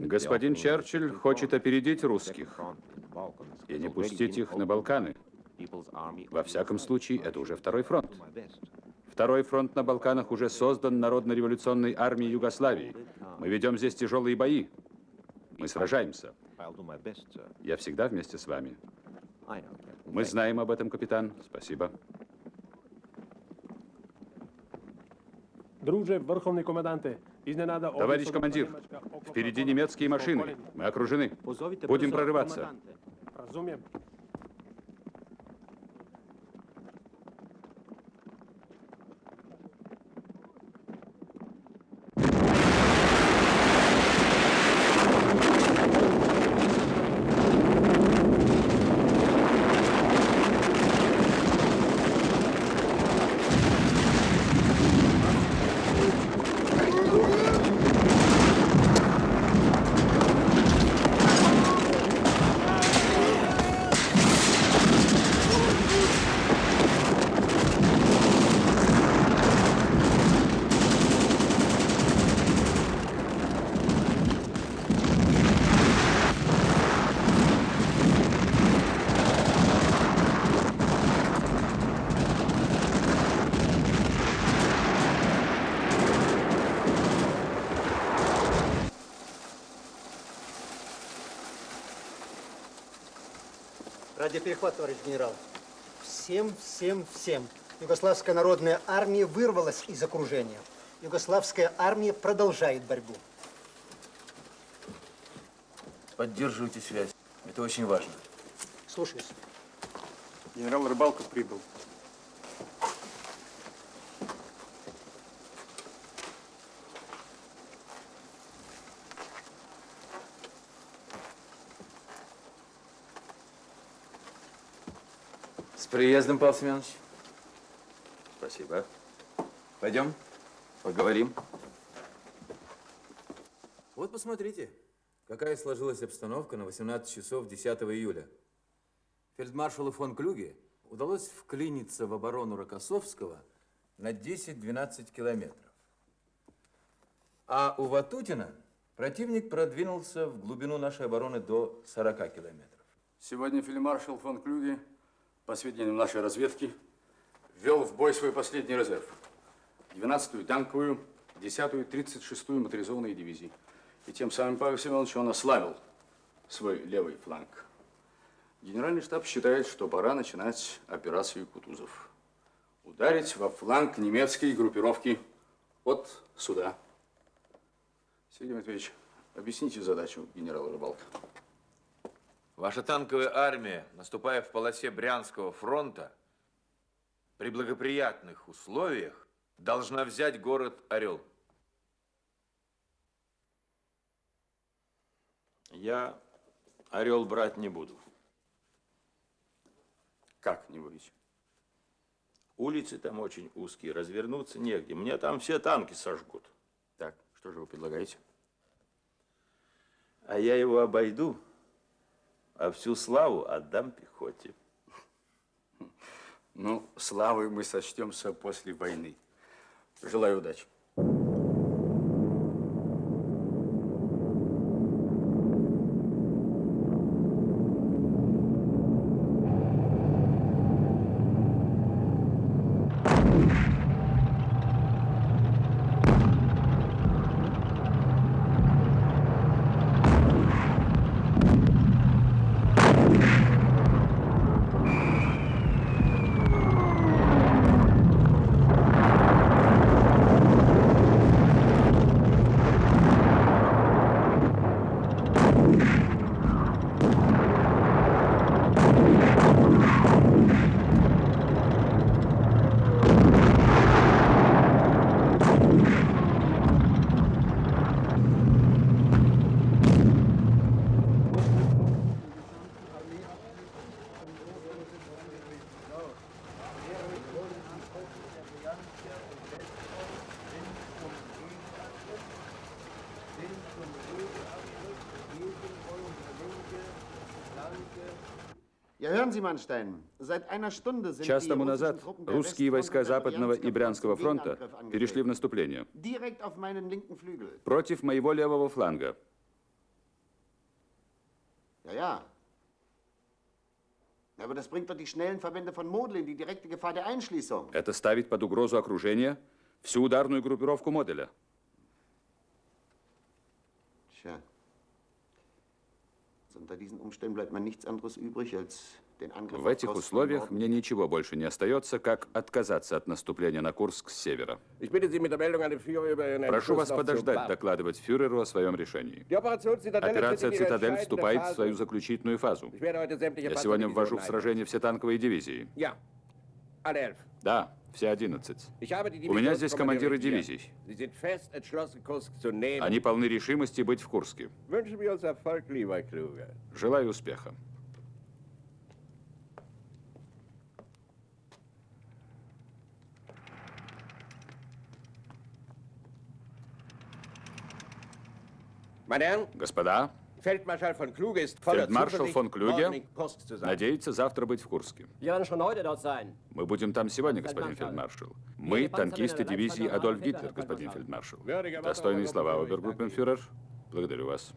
Господин Черчилль хочет опередить русских и не пустить их на. Балканы. Во всяком случае, это уже второй фронт. Второй фронт на Балканах уже создан Народно-революционной армией Югославии. Мы ведем здесь тяжелые бои. Мы сражаемся. Я всегда вместе с вами. Мы знаем об этом, капитан. Спасибо. Товарищ командир, впереди немецкие машины. Мы окружены. Будем прорываться. Радиоперехват, товарищ генерал. Всем, всем, всем. Югославская народная армия вырвалась из окружения. Югославская армия продолжает борьбу. Поддерживайте связь. Это очень важно. Слушаюсь. Генерал Рыбалков прибыл. Приездом, Павел Семенович. Спасибо. Пойдем, поговорим. Вот посмотрите, какая сложилась обстановка на 18 часов 10 июля. Фельдмаршалу фон Клюге удалось вклиниться в оборону Рокоссовского на 10-12 километров. А у Ватутина противник продвинулся в глубину нашей обороны до 40 километров. Сегодня фельдмаршал фон Клюге, по сведениям нашей разведки, ввел в бой свой последний резерв. 12-ю танковую, 10-ю, 36-ю моторизованные дивизии. И тем самым, Павел Семенович, он ослабил свой левый фланг. Генеральный штаб считает, что пора начинать операцию Кутузов. Ударить во фланг немецкой группировки от сюда. Сергей Матвеевич, объясните задачу генерала Рыбалка. Ваша танковая армия, наступая в полосе Брянского фронта, при благоприятных условиях должна взять город Орел. Я Орел брать не буду. Как не будете? Улицы там очень узкие, развернуться негде. Мне там все танки сожгут. Так, что же вы предлагаете? А я его обойду, а всю славу отдам пехоте. Ну, славой мы сочтемся после войны. Желаю удачи. Час тому назад русские войска Западного и Брянского фронта перешли в наступление против моего левого фланга. Это ставит под угрозу окружения всю ударную группировку Моделя. Tja. Unter diesen Umständen bleibt mir nichts anderes übrig, als В этих условиях мне ничего больше не остается, как отказаться от наступления на Курск с севера. Прошу вас подождать докладывать фюреру о своем решении. Операция «Цитадель» вступает в свою заключительную фазу. Я сегодня ввожу в сражение все танковые дивизии. Да, все 11. Ich habe die У меня здесь командиры дивизий. Они полны решимости быть в Курске. Желаю успеха. Господа, фельдмаршал фон Клюге Kursk zu sein. надеется завтра быть в Курске. Мы будем там сегодня, господин фельдмаршал. Мы танкисты дивизии Адольф Гитлер, господин фельдмаршал. Достойные слова, обергруппенфюрер. Благодарю вас.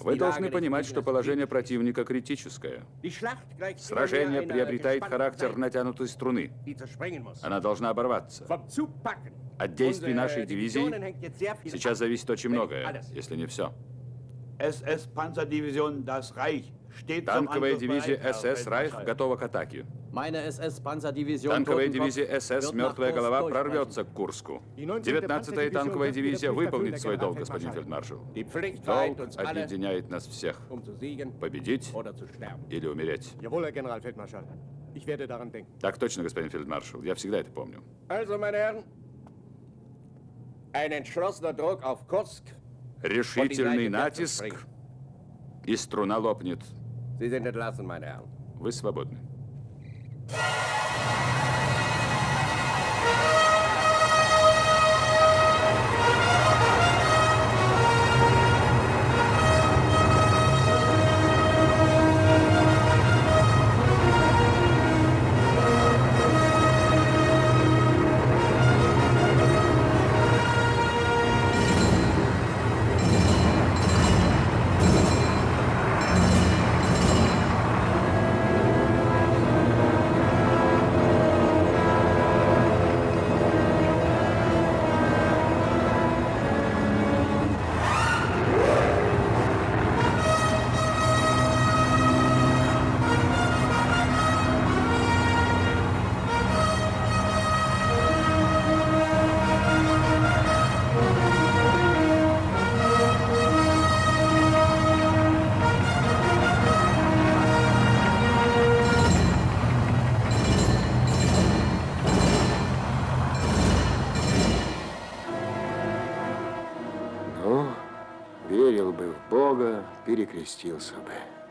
Вы должны понимать, что положение противника критическое. Сражение приобретает характер натянутой струны. Она должна оборваться. От действий нашей дивизии сейчас зависит очень многое, если не все. Танковая дивизия СС «Райх» готова к атаке. Танковая дивизия СС «Мертвая голова» прорвется к Курску. Die 19. 19-я танковая дивизия выполнит свой долг, господин фельдмаршал. Долг объединяет нас всех. um Победить или умереть. Так точно, господин фельдмаршал. Я всегда это помню. Решительный натиск, и струна лопнет. Вы свободны. поверил перекрестился бы.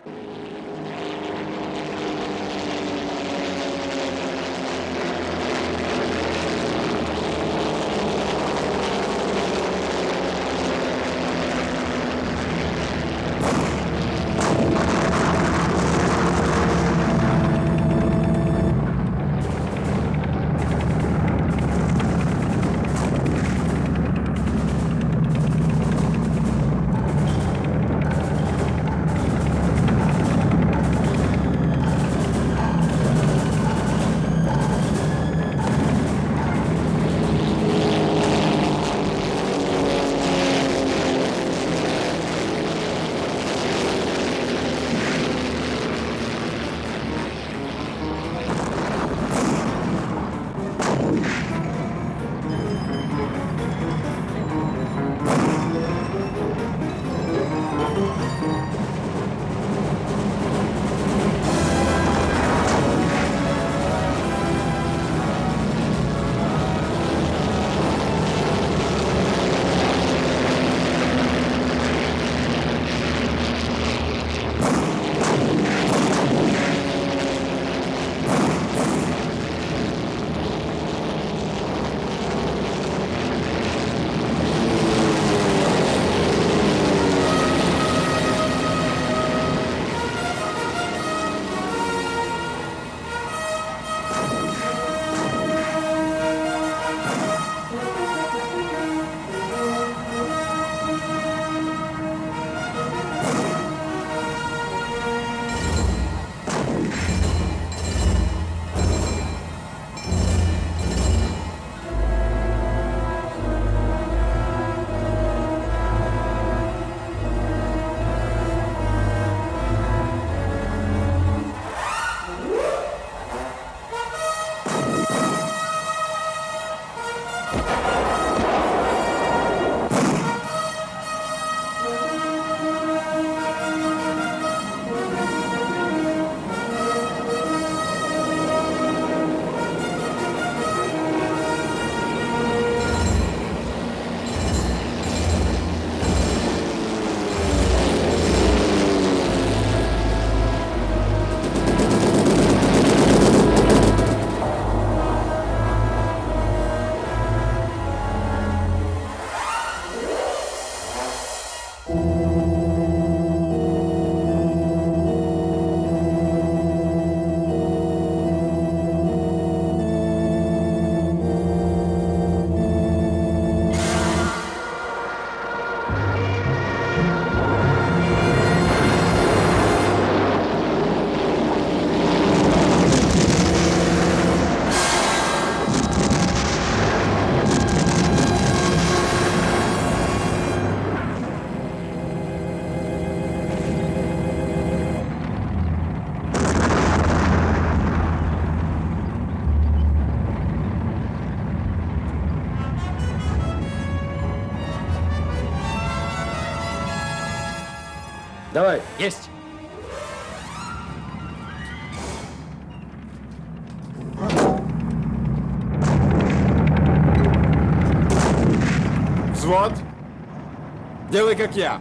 Давай. Есть. Взвод. Делай, как я.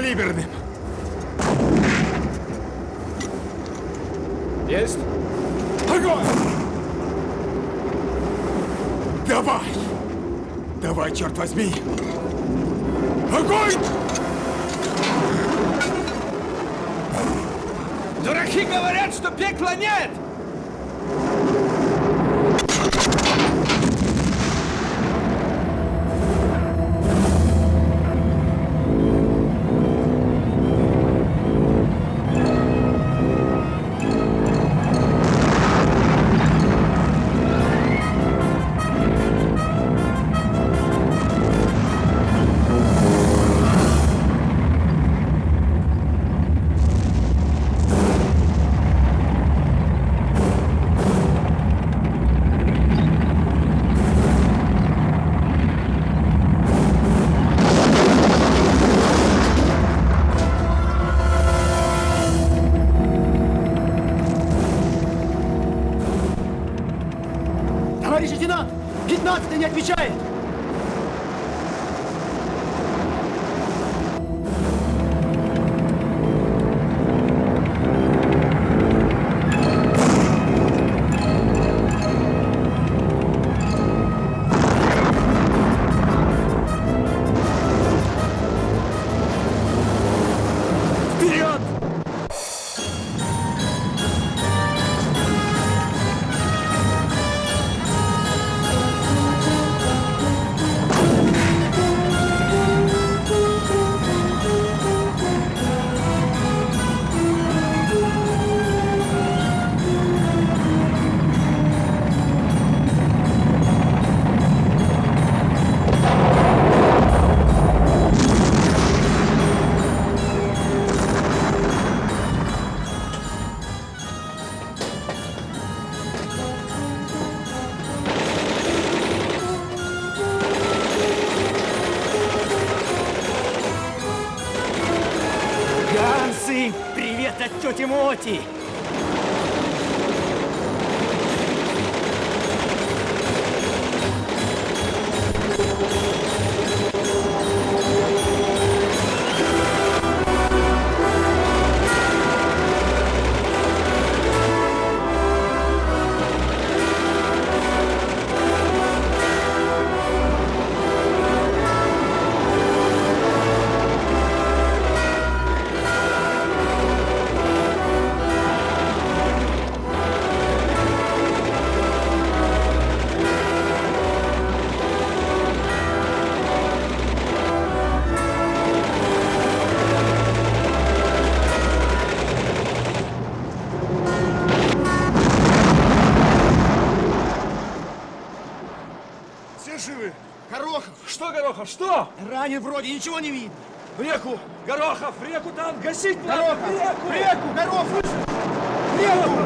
Подкалиберным. Ранен вроде, ничего не видно. В реку! Горохов, в реку танк, гасить надо! Горохов! В реку! В реку! Горох, слышишь? В реку!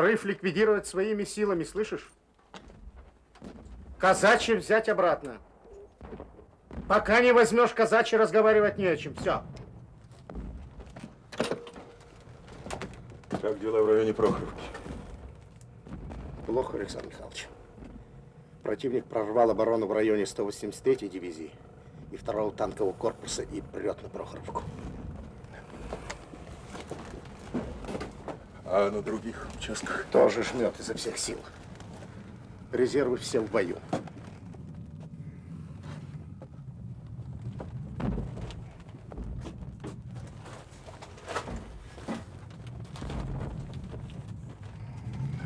Прорыв ликвидировать своими силами, слышишь? Казачьи взять обратно. Пока не возьмешь казачьи, разговаривать не о чем. Все. Как дела в районе Прохоровки? Плохо, Александр Михайлович. Противник прорвал оборону в районе 183-й дивизии и второго танкового корпуса и прет на Прохоровку. А на других участках? Тоже жмет изо всех сил. Резервы все в бою.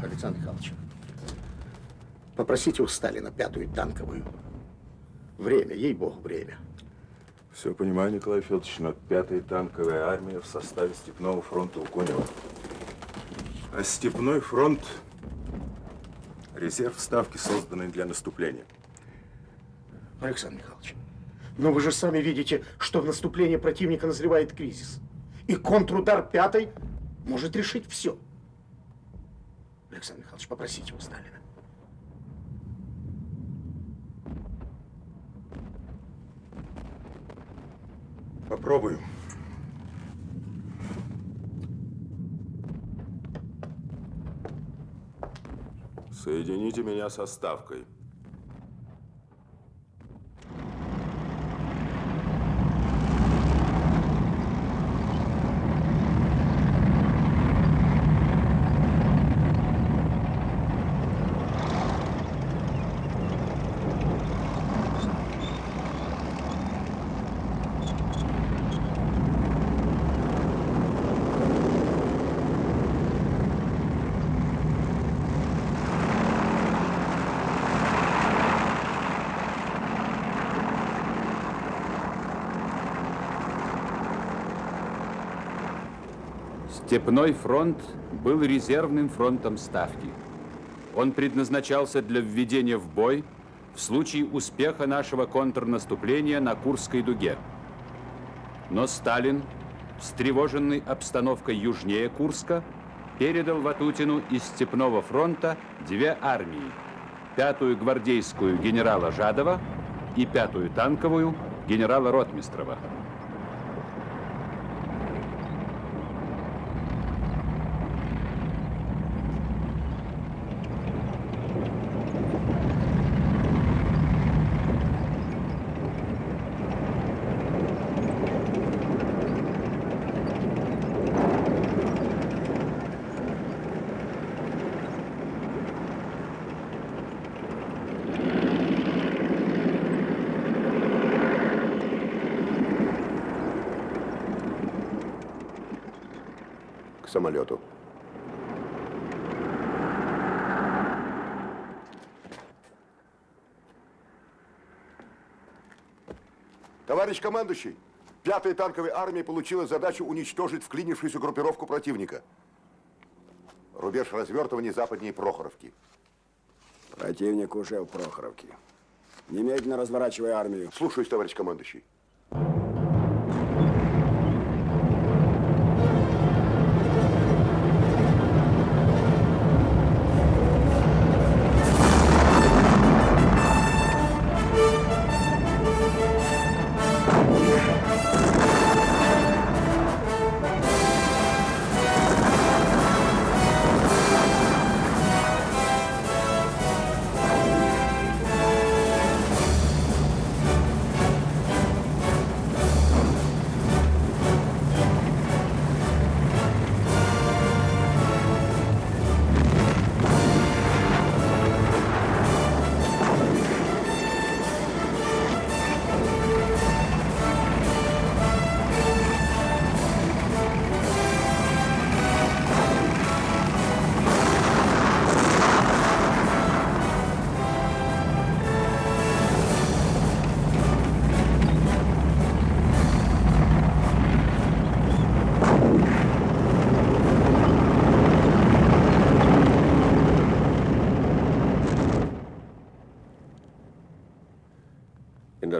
Александр Михайлович, попросите у Сталина пятую танковую. Время, ей-богу, время. Все понимаю, Николай Федорович, но пятая танковая армия в составе Степного фронта у Конева. А Степной фронт – резерв ставки, созданный для наступления. Александр Михайлович, но вы же сами видите, что в наступлении противника назревает кризис. И контрудар пятой может решить все. Александр Михайлович, попросите у Сталина. Попробую. Соедините меня со ставкой. Степной фронт был резервным фронтом Ставки. Он предназначался для введения в бой в случае успеха нашего контрнаступления на Курской дуге. Но Сталин, встревоженный обстановкой южнее Курска, передал Ватутину из Степного фронта две армии. Пятую гвардейскую генерала Жадова и пятую танковую генерала Ротмистрова. К самолету. Товарищ командующий, пятая танковая армия получила задачу уничтожить вклинившуюся группировку противника. Рубеж развертывания западнее Прохоровки. Противник уже в Прохоровке. Немедленно разворачивай армию. Слушаюсь, товарищ командующий.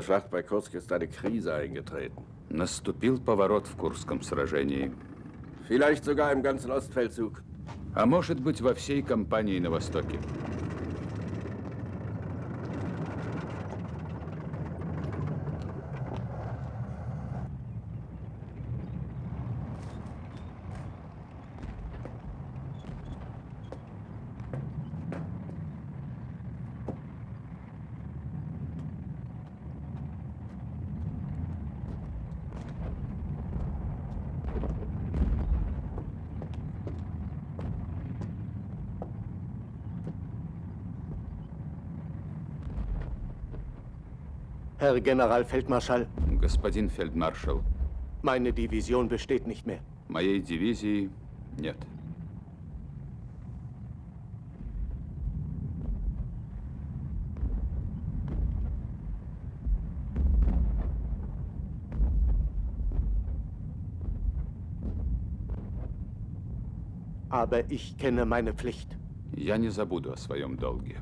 Schlacht bei Kursk ist eine Krise eingetreten. Наступил поворот в Курском сражении. Vielleicht sogar im ganzen Ostfeldzug. А может быть, во всей кампании на Востоке. Herr Generalfeldmarschall, Господин фельдмаршал, meine Division besteht nicht mehr. моей дивизии нет. Aber ich kenne meine Pflicht. Я не забуду о своем долге.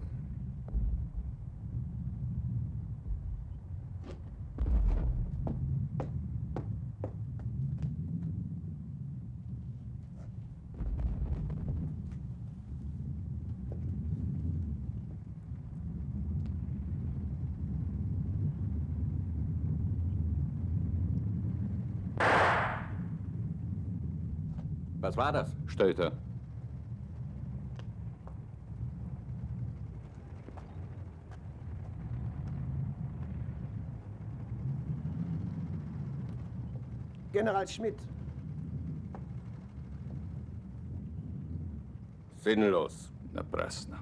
Was war das? Что это? General Schmidt. Sinnlos. Напрасно.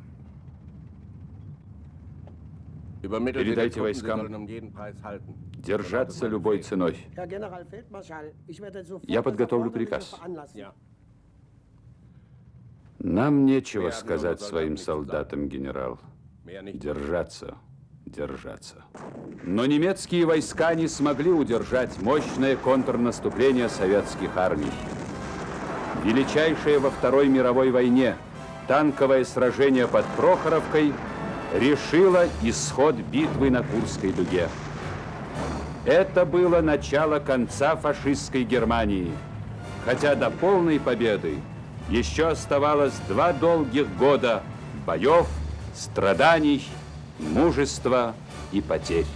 Übermittelt Передайте den Truppen, sie войскам sollen um jeden Preis halten. держаться любой ценой. Herr Generalfeldmarschall, ich werde sofort Я подготовлю das Erforderliche приказ. Нам нечего сказать своим солдатам, генерал. Держаться, держаться. Но немецкие войска не смогли удержать мощное контрнаступление советских армий. Величайшее во Второй мировой войне танковое сражение под Прохоровкой решило исход битвы на Курской дуге. Это было начало конца фашистской Германии. Хотя до полной победы еще оставалось два долгих года боев, страданий, мужества и потерь.